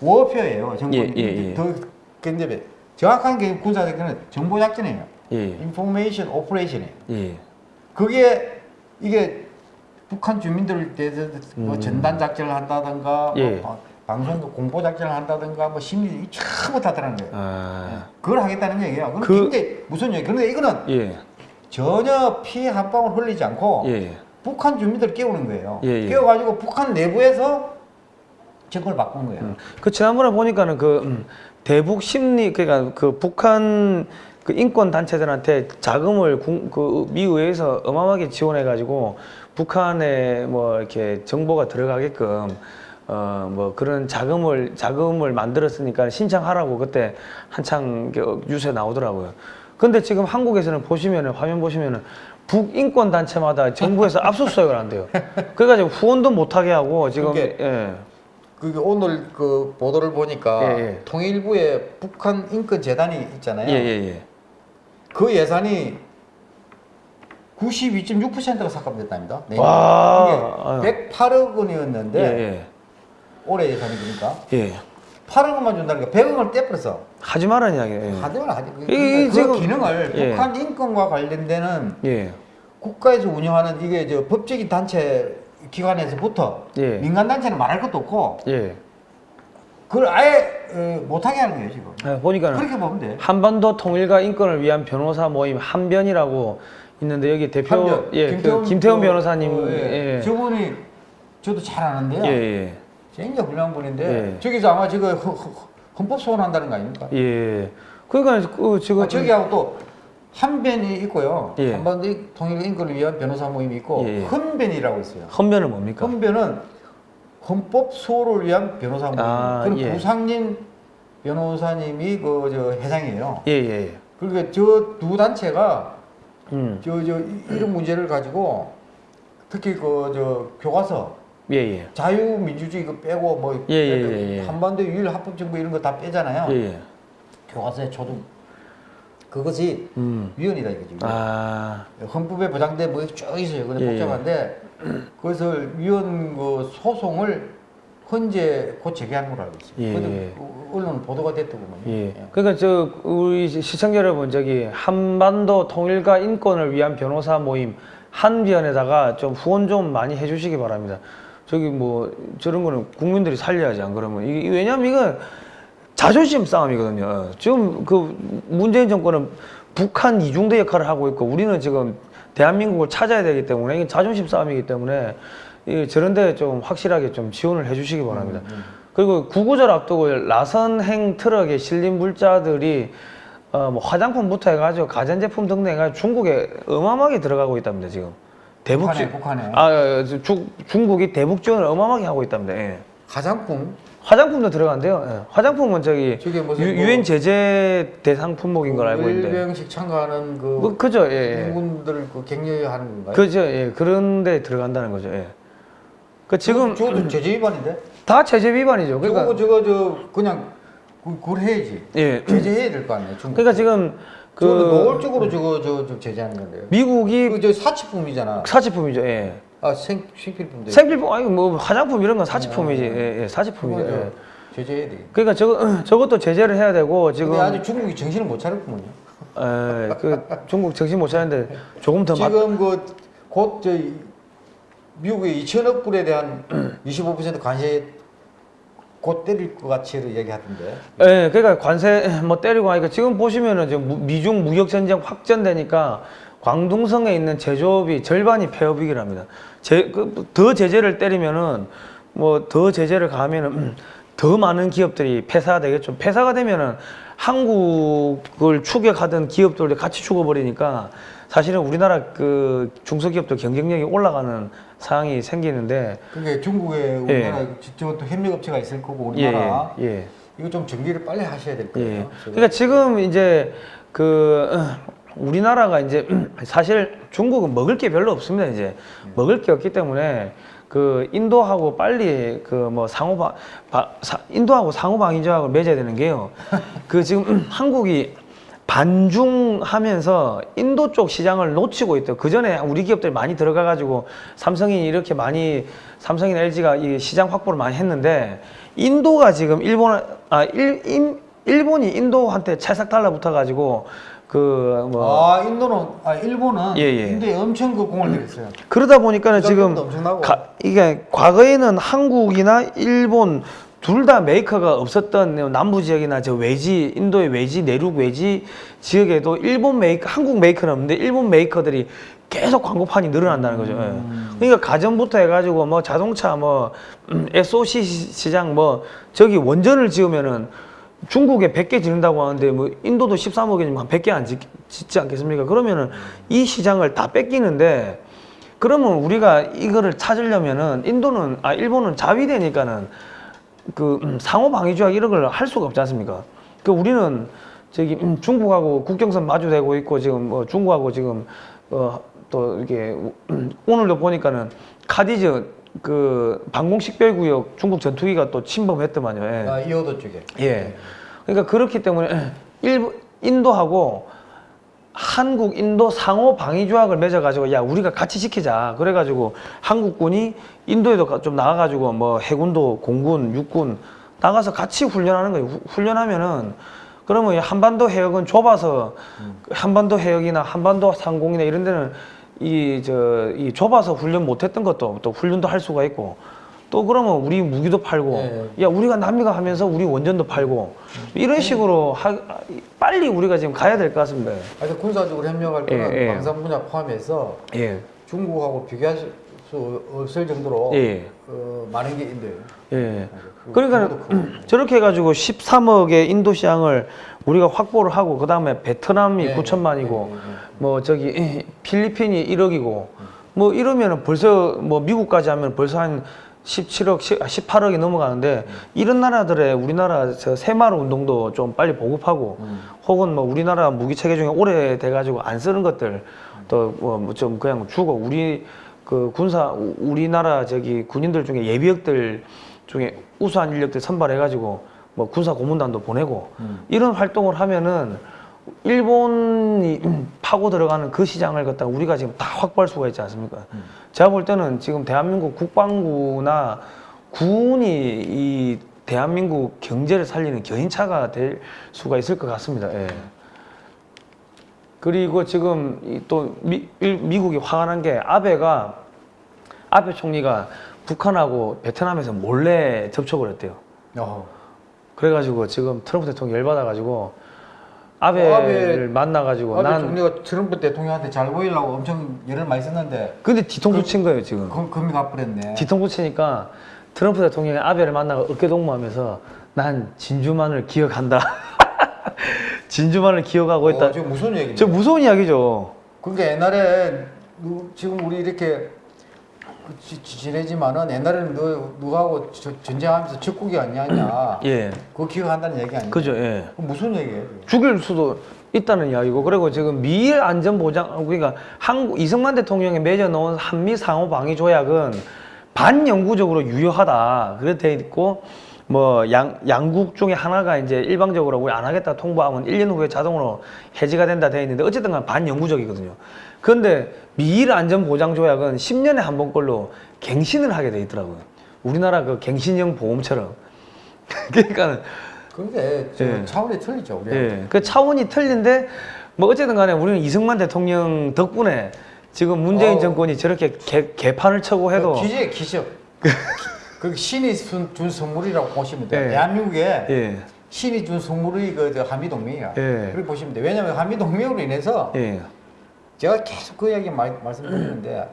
warfare예요. 정보. 예, 예, 예. 더 근접해. 정확한 게 군사적으로는 정보 작전이에요. 예. information operation이에요. 예. 그게 이게 북한 주민들에 대해서 뭐 음. 전단 작전을 한다든가 예. 뭐 방- 방송 공포 작전을 한다든가 뭐 심리 전부 다 들어가는 거예요. 아. 그걸 하겠다는 얘기야. 그건 그- 굉장히 무슨 얘기? 그런데 이거는 예. 전혀 피한 방울 흘리지 않고 예. 북한 주민들 깨우는 거예요. 예, 예. 깨워가지고 북한 내부에서 정권을 바꾼 거예요. 음. 그 지난번에 보니까는 그 음, 대북 심리 그러니까 그 북한 그 인권 단체들한테 자금을 군- 그 미의회에서 어마어마하게 지원해 가지고 북한에 뭐 이렇게 정보가 들어가게끔 어 뭐 그런 자금을 자금을 만들었으니까 신청하라고 그때 한창 그 뉴스에 나오더라고요. 근데 지금 한국에서는 보시면은 화면 보시면은 북인권 단체마다 정부에서 압수수색을 한대요. 그래가지고 후원도 못하게 하고 지금 그게 예. 그게 오늘 그 보도를 보니까 예, 예. 통일부에 북한 인권 재단이 있잖아요. 예, 예, 예. 그 예산이 92.6%가 삭감됐답니다. 와. 이게 108억 원이었는데 예, 올해 예산이 그러니까 예. 예. 8억 원만 준다니까 100억을 떼버렸어. 하지 말라는 이야기예요. 예. 하지만 하지. 그, 이게 그 지금- 기능을 예. 북한 인권과 관련되는 예. 국가에서 운영하는 이게 저 법적인 단체 기관에서부터 예. 민간 단체는 말할 것도 없고 예. 그걸 아예 어, 못하게 하는 거예요 지금. 예, 보니까는 그렇게 보면 돼. 한반도 통일과 인권을 위한 변호사 모임 한변이라고 있는데 여기 대표 한변, 예, 그 김태훈 그, 변호사님 어, 예. 예. 저분이 저도 잘 아는데요. 예, 예. 굉장히 훌륭한 분인데 예. 저기서 아마 지금 헌- 헌법 소원한다는 거 아닙니까? 예. 그러니까 그 지금 아, 저기하고 또 한변이 있고요. 예. 한반도 통일 인권을 위한 변호사 모임이 있고 예, 예. 헌변이라고 있어요. 헌변은 뭡니까? 헌변은 헌법 수호를 위한 변호사 모임. 아, 그럼 예. 부상진 변호사님이 그 저 회장이에요. 예, 예. 예. 그러니까 저 두 단체가 음. 저 저 이런 문제를 가지고 특히 그 저 교과서 예, 예. 자유민주주의 그 빼고 뭐 예, 예, 예, 예. 한반도 유일 합법 정부 이런 거 다 빼잖아요. 예, 예. 교과서의 초등 그것이 음. 위헌이다 이거지. 아. 헌법에 보장된 뭐쭉 있어요. 근데 예, 복잡한데 그것을 위헌 그 소송을 헌재 곧 제기하는 걸로 알고 있어요. 예. 그 언론 보도가 됐더구만요. 예. 그러니까 저 우리 시청자 여러분 저기 한반도 통일과 인권을 위한 변호사 모임 한변에다가 좀 후원 좀 많이 해주시기 바랍니다. 저기 뭐 저런 거는 국민들이 살려야지 안 그러면 이게 왜냐면 이건 자존심 싸움이거든요. 지금 그 문재인 정권은 북한 이중대 역할을 하고 있고 우리는 지금 대한민국을 찾아야 되기 때문에 이게 자존심 싸움이기 때문에 이 저런 데 좀 확실하게 좀 지원을 해주시기 바랍니다. 그리고 구구절 앞두고 라선행 트럭에 실린 물자들이 어, 뭐 화장품부터 해가지고 가전제품 등등 해가지고 중국에 어마어마하게 들어가고 있답니다 지금 대북 북한에, 지- 북한에. 아 어, 중, 중국이 대북 지원을 어마어마하게 하고 있답니다. 예. 가장품 화장품도 들어간대요. 예. 화장품은 저기 뭐- 유엔 제재 대상 품목인 걸 알고 있는데. 일병식 참가하는 그 뭐 그죠, 예, 예. 군군들 그 격려하는 건가요? 그죠, 예. 그런데 들어간다는 거죠. 예. 그 지금 저것도 제재 위반인데. 다 제재 위반이죠. 그러니까 저거 저 그냥 그- 그걸 해야지. 예. 제재해야 될 거 아니에요. 중국. 그러니까 지금 그그 노골적으로 저거 저, 저 제재하는 건데요. 미국이 그 저 사치품이잖아. 사치품이죠. 예. 아 생, 생필품도. 생필품 아니 뭐 화장품 이런 건 사치품이지. 예, 예. 사치품이죠. 예. 저 제재해야 돼. 그러니까 저거 저것도 제재를 해야 되고 지금 아직 중국이 정신을 못 차렸구먼요. 에, 그 중국 정신 못 차리는데 조금 더 맞, 지금 그 곧 저 미국의 2천억 불에 대한 25% 관세 곧 때릴 것 같이를 얘기하던데. 예, 그러니까 관세 뭐 때리고 하니까 지금 보시면은 지금 무- 미중 무역 전쟁 확전되니까 광둥성에 있는 제조업이 절반이 폐업이기랍니다. 제, 그, 더 제재를 때리면은 뭐 더 제재를 가하면은 음, 더 많은 기업들이 폐사가 되겠죠. 폐사가 되면은 한국을 추격하던 기업들도 같이 죽어버리니까 사실은 우리나라 그 중소기업들 경쟁력이 올라가는 상황이 생기는데 그게 중국에 우리나라 저것도 협력업체가 있을 거고 예, 우리나라 예. 이거 좀 정리를 빨리 하셔야 될 거예요. 예. 그러니까 지금 이제 그 어, 우리나라가 이제 사실 중국은 먹을 게 별로 없습니다. 이제 먹을 게 없기 때문에 그 인도하고 빨리 그 뭐 상호 방 바- 사- 인도하고 상호 방위 조약을 맺어야 되는 게요. 그 지금 한국이 반중하면서 인도 쪽 시장을 놓치고 있대요. 그 전에 우리 기업들이 많이 들어가 가지고 삼성이 이렇게 많이 삼성이나 LG가 이 시장 확보를 많이 했는데 인도가 지금 일본 아 일, 인, 일본이 인도한테 찰싹 달라붙어 가지고 그 뭐 아 인도는 아 일본은 예, 예. 인도에 엄청 그 공을 들였어요. 그러다 보니까는 지금. 가- 이게 과거에는 한국이나 일본 둘 다 메이커가 없었던 남부 지역이나 저 외지 인도의 외지 내륙 외지 지역에도 일본 메이커 한국 메이커는 없는데 일본 메이커들이 계속 광고판이 늘어난다는 거죠. 예. 음. 그러니까 가전부터 해가지고 뭐 자동차 뭐 음, SOC 시- 시장 뭐 저기 원전을 지으면은 중국에 100개 짓는다고 하는데 뭐 인도도 13억이면 한 100개 안 짓, 짓지 않겠습니까? 그러면은 이 시장을 다 뺏기는데 그러면 우리가 이거를 찾으려면은 인도는 아 일본은 자위대니까는 그 음, 상호 방위 조약 이런 걸 할 수가 없지 않습니까? 그 우리는 저기 음, 중국하고 국경선 마주대고 있고 지금 뭐 중국하고 지금 어 또 이렇게 음, 오늘도 보니까는 카디즈 그 방공 식별구역 중국 전투기가 또 침범했더만요. 예. 아 이호도 쪽에. 예. 그러니까 그렇기 때문에 일부 인도하고 한국 인도 상호 방위 조약을 맺어 가지고 야 우리가 같이 지키자 그래 가지고 한국군이 인도에도 가- 좀 나가 가지고 뭐 해군도 공군 육군 나가서 같이 훈련하는 거예요 후- 훈련하면은 그러면 이 한반도 해역은 좁아서 한반도 해역이나 한반도 상공이나 이런 데는 이 저 이 좁아서 훈련 못했던 것도 또 훈련도 할 수가 있고 또 그러면 우리 무기도 팔고 네. 야 우리가 남미가 하면서 우리 원전도 팔고 이런 식으로 하, 빨리 우리가 지금 가야 될 것 같습니다. 하여튼 군사적으로 협력할 때는 예, 예. 방산 분야 포함해서 예, 중국하고 비교할 수 없을 정도로 예, 어, 많은 게 있는데요. 예. 그 그러니까 크고. 저렇게 해가지고 13억의 인도 시장을 우리가 확보를 하고 그 다음에 베트남이 네, 9천만이고 네. 뭐 저기 필리핀이 1억이고 뭐 이러면은 벌써 뭐 미국까지 하면 벌써 한 17억, 18억이 넘어가는데 이런 나라들의 우리나라 저 새마을 운동도 좀 빨리 보급하고 음. 혹은 뭐 우리나라 무기 체계 중에 오래돼 가지고 안 쓰는 것들 또 뭐 좀 그냥 주고 우리 그 군사 우- 우리나라 저기 군인들 중에 예비역들 중에 우수한 인력들 선발해 가지고 뭐 군사 고문단도 보내고 음. 이런 활동을 하면은 일본이 파고 들어가는 그 시장을 갖다 우리가 지금 다 확보할 수가 있지 않습니까? 음. 제가 볼 때는 지금 대한민국 국방부나 군이 이 대한민국 경제를 살리는 견인차가 될 수가 있을 것 같습니다. 예. 그리고 지금 이또 미, 일- 미국이 화가 난 게 아베가 아베 총리가 북한하고 베트남에서 몰래 접촉을 했대요. 어. 그래가지고 지금 트럼프 대통령 열받아가지고 아베를 어, 아베- 만나가지고 아베 난 총리가 트럼프 대통령한테 잘 보이려고 엄청 열을 많이 썼는데 근데 뒤통수 친 거예요 지금. 금, 금이 갚으랬네. 뒤통수 치니까 트럼프 대통령이 아베를 만나고 어깨 동무하면서 난 진주만을 기억한다. 진주만을 기억하고 있다. 어, 무슨 얘기냐? 저 무서운 이야기죠. 그러니까 옛날에 누- 지금 우리 이렇게 그 지- 지내지만은 옛날에는 너 저- 전쟁하면서 적국이 아니냐 예, 그거 기억한다는 얘기 아니야? 그죠. 예. 무슨 얘기예요? 죽일 수도 있다는 이야기고 그리고 지금 미일 안전 보장 그러니까 한국 이승만 대통령이 맺어놓은 한미 상호 방위 조약은 반영구적으로 유효하다 그렇게 돼 있고 뭐 양, 양국 중에 하나가 이제 일방적으로 우리 안 하겠다 통보하면 1년 후에 자동으로 해지가 된다 돼 있는데 어쨌든 간 반영구적이거든요. 그런데 미일 안전 보장 조약은 10년에 한번 걸로 갱신을 하게 돼 있더라고요. 우리나라 그 갱신형 보험처럼. 그러니까 그게 저 예. 차원이 틀리죠 우리. 예, 그 차원이 틀린데 뭐 어쨌든 간에 우리는 이승만 대통령 덕분에 지금 문재인 어. 정권이 저렇게 개, 개판을 쳐고 해도 기적 기적. 그 신이 준, 준 선물이라고 보시면 돼요. 예. 대한민국에 예, 신이 준 선물이 그 한미 동맹이야. 예. 그렇게 보시면 돼. 왜냐하면 한미 동맹으로 인해서 예, 제가 계속 그 이야기 말, 말씀드리는데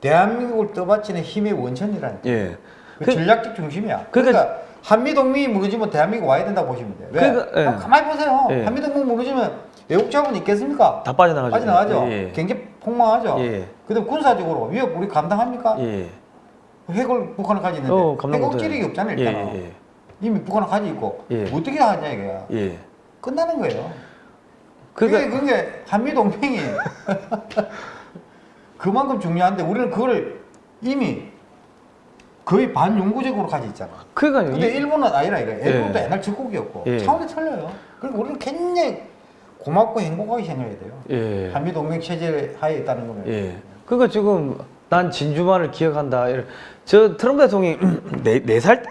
대한민국을 떠받치는 힘의 원천이라는 예. 그, 그- 전략적 중심이야. 그러니까- 그러니까, 한미 동맹이 무너지면 대한민국 와야 된다고 보시면 돼요. 왜? 그러니까, 예. 아, 가만히 보세요. 예. 한미 동맹 무너지면 외국 자본 있겠습니까? 다 빠져나가죠. 빠져나가죠. 예, 경제 폭망하죠. 예. 그다음 군사적으로 위협 우리 감당합니까? 예. 핵을 북한은 가지고 있는데 어. 억지력이 없잖아요 예, 일단은. 예, 이미 북한은 가지고 있고 예. 어떻게 하냐 이거야. 예. 끝나는 거예요. 그러니까 그게 그게 한미 동맹이 그만큼 중요한데 우리는 그걸 이미 거의 반영구적으로 가지고 있잖아. 그러니까요. 근데 이- 일본은 아니라 이래. 일본도 예. 옛날 적국이었고 예. 차원이 틀려요. 그리고 우리는 굉장히 고맙고 행복하게 생각해야 돼요. 예. 한미 동맹 체제 하에 있다는 거는. 예. 그러니까 지금 난 진주만을 기억한다. 저 트럼프 대통령이 네네살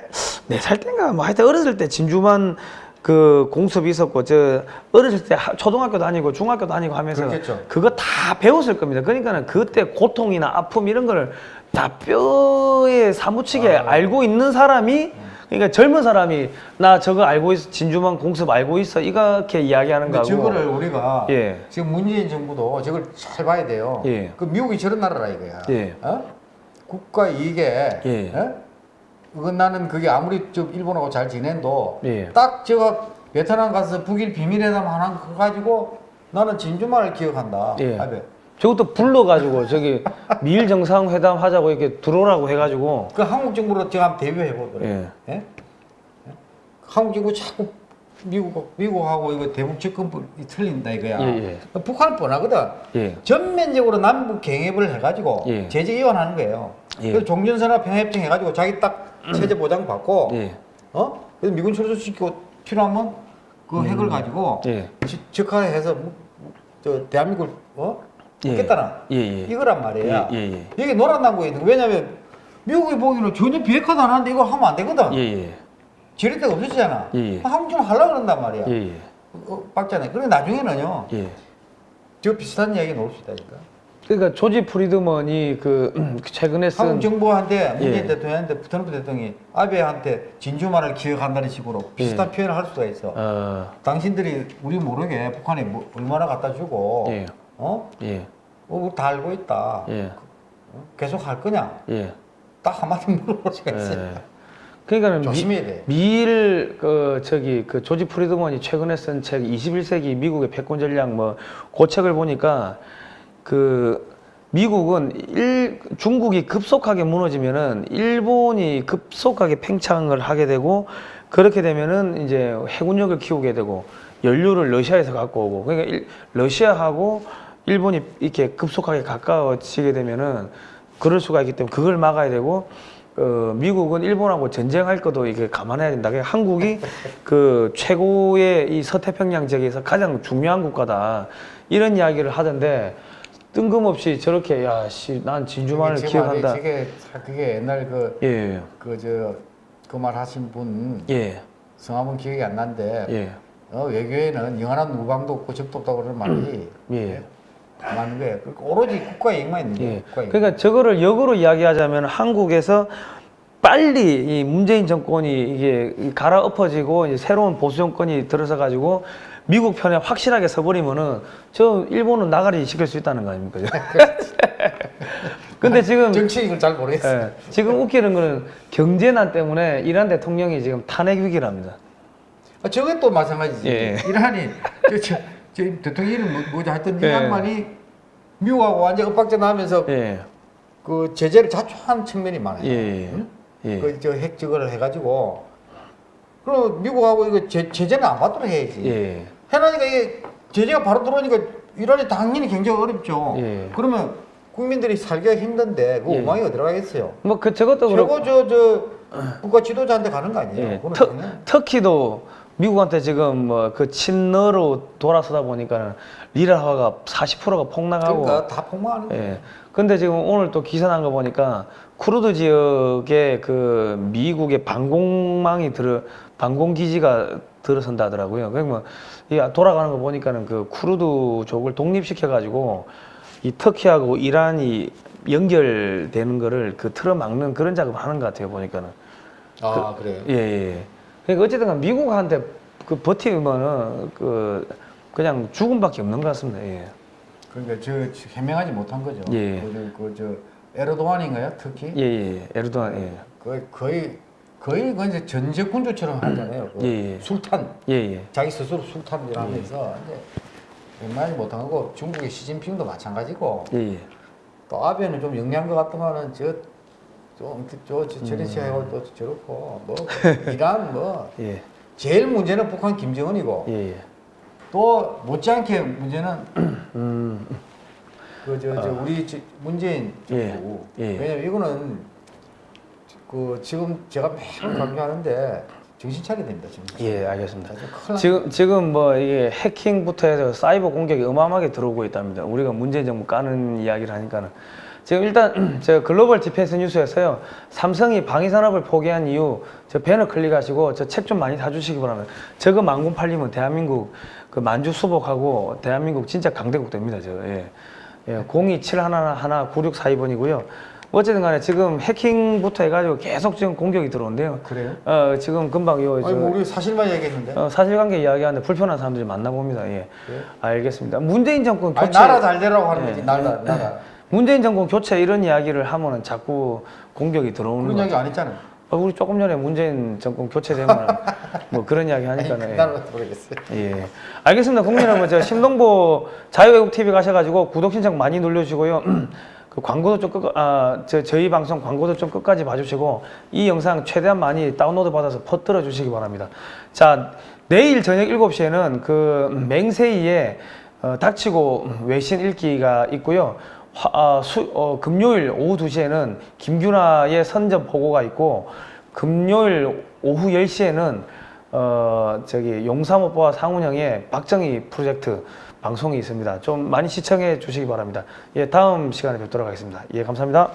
네살 때인가 뭐 하여튼 어렸을 때 진주만 그 공습이 있었고 저 어렸을 때 하- 초등학교 다니고 중학교 다니고 하면서 그렇겠죠. 그거 다 배웠을 겁니다. 그러니까는 그때 고통이나 아픔 이런 거를 다 뼈에 사무치게 아. 알고 있는 사람이 그러니까 젊은 사람이 나 저거 알고 있어 진주만 공습 알고 있어 이렇게 이야기하는 거고 저거를 우리가 예. 지금 문재인 정부도 저걸 잘 봐야 돼요. 예. 그 미국이 저런 나라라 이거야. 예. 어? 국가 이익에 예. 어? 그건 나는 그게 아무리 좀 일본하고 잘 지낸도 예. 딱 제가 베트남 가서 북일 비밀회담 하나 가지고 나는 진주만을 기억한다. 예. 아베. 저것도 불러가지고 저기 미일 정상회담 하자고 이렇게 들어오라고 해가지고 그 한국 정부로 제가 한번 대비해 보더라고요. 예. 예? 예? 한국 정부 자꾸 미국 미국하고 이거 대북 접근이 틀린다 이거야. 예, 북한은 뻔하거든. 예. 전면적으로 남북 경협을 해가지고 예. 제재 이완하는 거예요. 예. 그래서 종전선언 평화협정 해가지고 자기 딱 체제 보장 받고 예. 어? 그래서 미군 출소시키고 필요하면 그 핵을 가지고 예. 지- 적화해서 저 대한민국을 어? 예. 예, 예. 이거란 말이야. 예, 예, 예. 이게 노란다고 있는 거. 왜냐면 미국이 보기에는 전혀 비핵화도 안 하는데 이걸 하면 안 되거든. 지릴 데가 없었잖아. 예, 예. 한국 좀 하려고 그런단 말이야. 예, 예. 어, 박자네. 그래 나중에는요. 예. 저 비슷한 이야기 나올 수 있다니까. 그러니까 조지 프리드먼이 그 최근에 쓴 한국 정부한테 문재인 예. 대통령한테 트럼프 대통령이 아베한테 진주만을 기억한다는 식으로 비슷한 표현을 할 수가 있어. 어, 당신들이 우리 모르게 북한에 뭐 얼마나 갖다 주고 예. 어? 예, 어, 다 알고 있다. 예, 어? 계속 할 거냐? 예. 딱 한마디 물어볼 수가 있어요. 예. 그러니까는 미, 조심해야 돼. 미일 그 저기 그 조지 프리드먼이 최근에 쓴 책 21세기 미국의 패권 전략 뭐그 책을 보니까 그 미국은 일, 중국이 급속하게 무너지면은 일본이 급속하게 팽창을 하게 되고 그렇게 되면은 이제 해군력을 키우게 되고 연료를 러시아에서 갖고 오고 그러니까 일, 러시아하고 일본이 이렇게 급속하게 가까워지게 되면은 그럴 수가 있기 때문에 그걸 막아야 되고 어, 미국은 일본하고 전쟁할 것도 이게 감안해야 된다. 그러니까 한국이 그 최고의 이 서태평양 지역에서 가장 중요한 국가다. 이런 이야기를 하던데 뜬금없이 저렇게 야씨 난 진주만을 제 기억한다. 그게 그게 옛날 그 예, 그저 그 말 하신 분 예, 성함은 기억이 안 나는데 예, 어, 외교에는 영원한 우방도 없고 적도 없다고 그러는 말이 예. 맞는 거예요. 그러니까 오로지 국가의 이익만 있는 거예요. 예. 그러니까 저거를 역으로 이야기하자면 한국에서 빨리 이 문재인 정권이 이게 갈아엎어지고 이제 새로운 보수 정권이 들어서 가지고 미국 편에 확실하게 서버리면은 저 일본은 나가리 시킬 수 있다는 거 아닙니까? 근데 지금 정치익을 잘 모르겠어요. 예, 지금 웃기는 거는 경제난 때문에 이란 대통령이 지금 탄핵 위기랍니다. 아, 저게 또 마찬가지지. 예. 이란이 저, 저, 저 대통령 이름 뭐, 뭐지 하여튼 예. 이 양반이 미국하고 완전 엇박자 나면서 예, 그 제재를 자초한 측면이 많아요. 예, 응? 예, 그저 핵 저거를 해가지고 그럼 미국하고 이거 제, 제재는 안 받도록 해야지. 예, 해나니까 이게 제재가 바로 들어오니까 이란이 당연히 굉장히 어렵죠. 예. 그러면 국민들이 살기가 힘든데 그 예. 오망이 어디 가겠어요? 뭐 그 저것도 그렇고 최고 저 저 국가 지도자한테 가는 거 아니에요? 예, 터, 터키도 미국한테 지금 뭐 그 친러로 돌아서다 보니까는 리라화가 40%가 폭락하고 그러니까 다 폭망하는 거예요. 예. 근데 지금 오늘 또 기사 난 거 보니까 쿠르드 지역에 그 미국의 방공망이 들어 방공 기지가 들어선다 하더라고요. 그러면 이 돌아가는 거 보니까는 그 쿠르드족을 독립시켜 가지고 이 터키하고 이란이 연결되는 거를 그 틀어 막는 그런 작업을 하는 것 같아요. 보니까는. 아 그 래요. 예, 예. 그러니까 어쨌든 간 미국한테 그 버티면은 그 그냥 죽음밖에 없는 것 같습니다. 예. 그러니까 저 해명하지 못한 거죠. 예. 그저 에르도안인가요? 특히 예, 예. 에르도안 예. 거의 거의 거의 그 이제 전제군주처럼 하잖아요. 그 예, 예. 술탄 예, 예. 자기 스스로 술탄이라면서 이제 웬만하지 못한 거고 중국의 시진핑도 마찬가지고 예, 예. 또 아베는 좀 영리한 것 같더만은 저 좀저 저리시 하고 또 저렇고 뭐 이란 뭐 예. 제일 문제는 북한 김정은이고 예, 예. 또 못지않게 문제는 음. 그저 저 우리 지- 문재인 예, 정부 예. 왜냐면 이거는 그 지금 제가 매번 강조하는데 정신 차려야 됩니다 정신. 예, 알겠습니다. 지금 지금 뭐 이게 해킹부터 해서 사이버 공격이 어마어마하게 들어오고 있답니다. 우리가 문재인 정부 까는 이야기를 하니까는 지금 일단 제가 글로벌 디펜스 뉴스에서요 삼성이 방위 산업을 포기한 이유 저 배너 클릭하시고 저 책 좀 많이 사주시기 바랍니다. 저거 만군 팔리면 대한민국 그 만주 수복하고 대한민국 진짜 강대국 됩니다. 저 예. 예, 02711 9642번이고요. 어쨌든 간에 지금 해킹부터 해가지고 계속 지금 공격이 들어온대요. 그래요? 어, 지금 금방 요, 저, 아니 뭐 우리 사실만 얘기했는데. 어, 사실관계 이야기하는데 불편한 사람들이 많나 봅니다. 예. 그래요? 알겠습니다. 문재인 정권 아니 교체, 나라 잘 되라고 하는 예. 거지 나라 나라. 문재인 정권 교체 이런 이야기를 하면은 자꾸 공격이 들어오는 그런 거. 이야기 안 했잖아요. 어, 우리 조금 전에 문재인 정권 교체되면 뭐 그런 이야기 하니까는. 나는 모르겠어요. 예. 예. 알겠습니다. 국민 여러분, 저 신동보 자유외국 TV 가셔가지고 구독 신청 많이 눌러주시고요. 그 광고도 좀 끝, 아, 저, 저희 방송 광고도 좀 끝까지 봐주시고 이 영상 최대한 많이 다운로드 받아서 퍼뜨려 주시기 바랍니다. 자, 내일 저녁 7시에는 그 맹세이의 어, 닥치고 외신 읽기가 있고요. 화, 아, 수, 어, 금요일 오후 2시에는 김규나의 선전 보고가 있고 금요일 오후 10시에는 어 저기 용사모뽀와 상훈형의 박정희 프로젝트 방송이 있습니다. 좀 많이 시청해 주시기 바랍니다. 예, 다음 시간에 뵙도록 하겠습니다. 예, 감사합니다.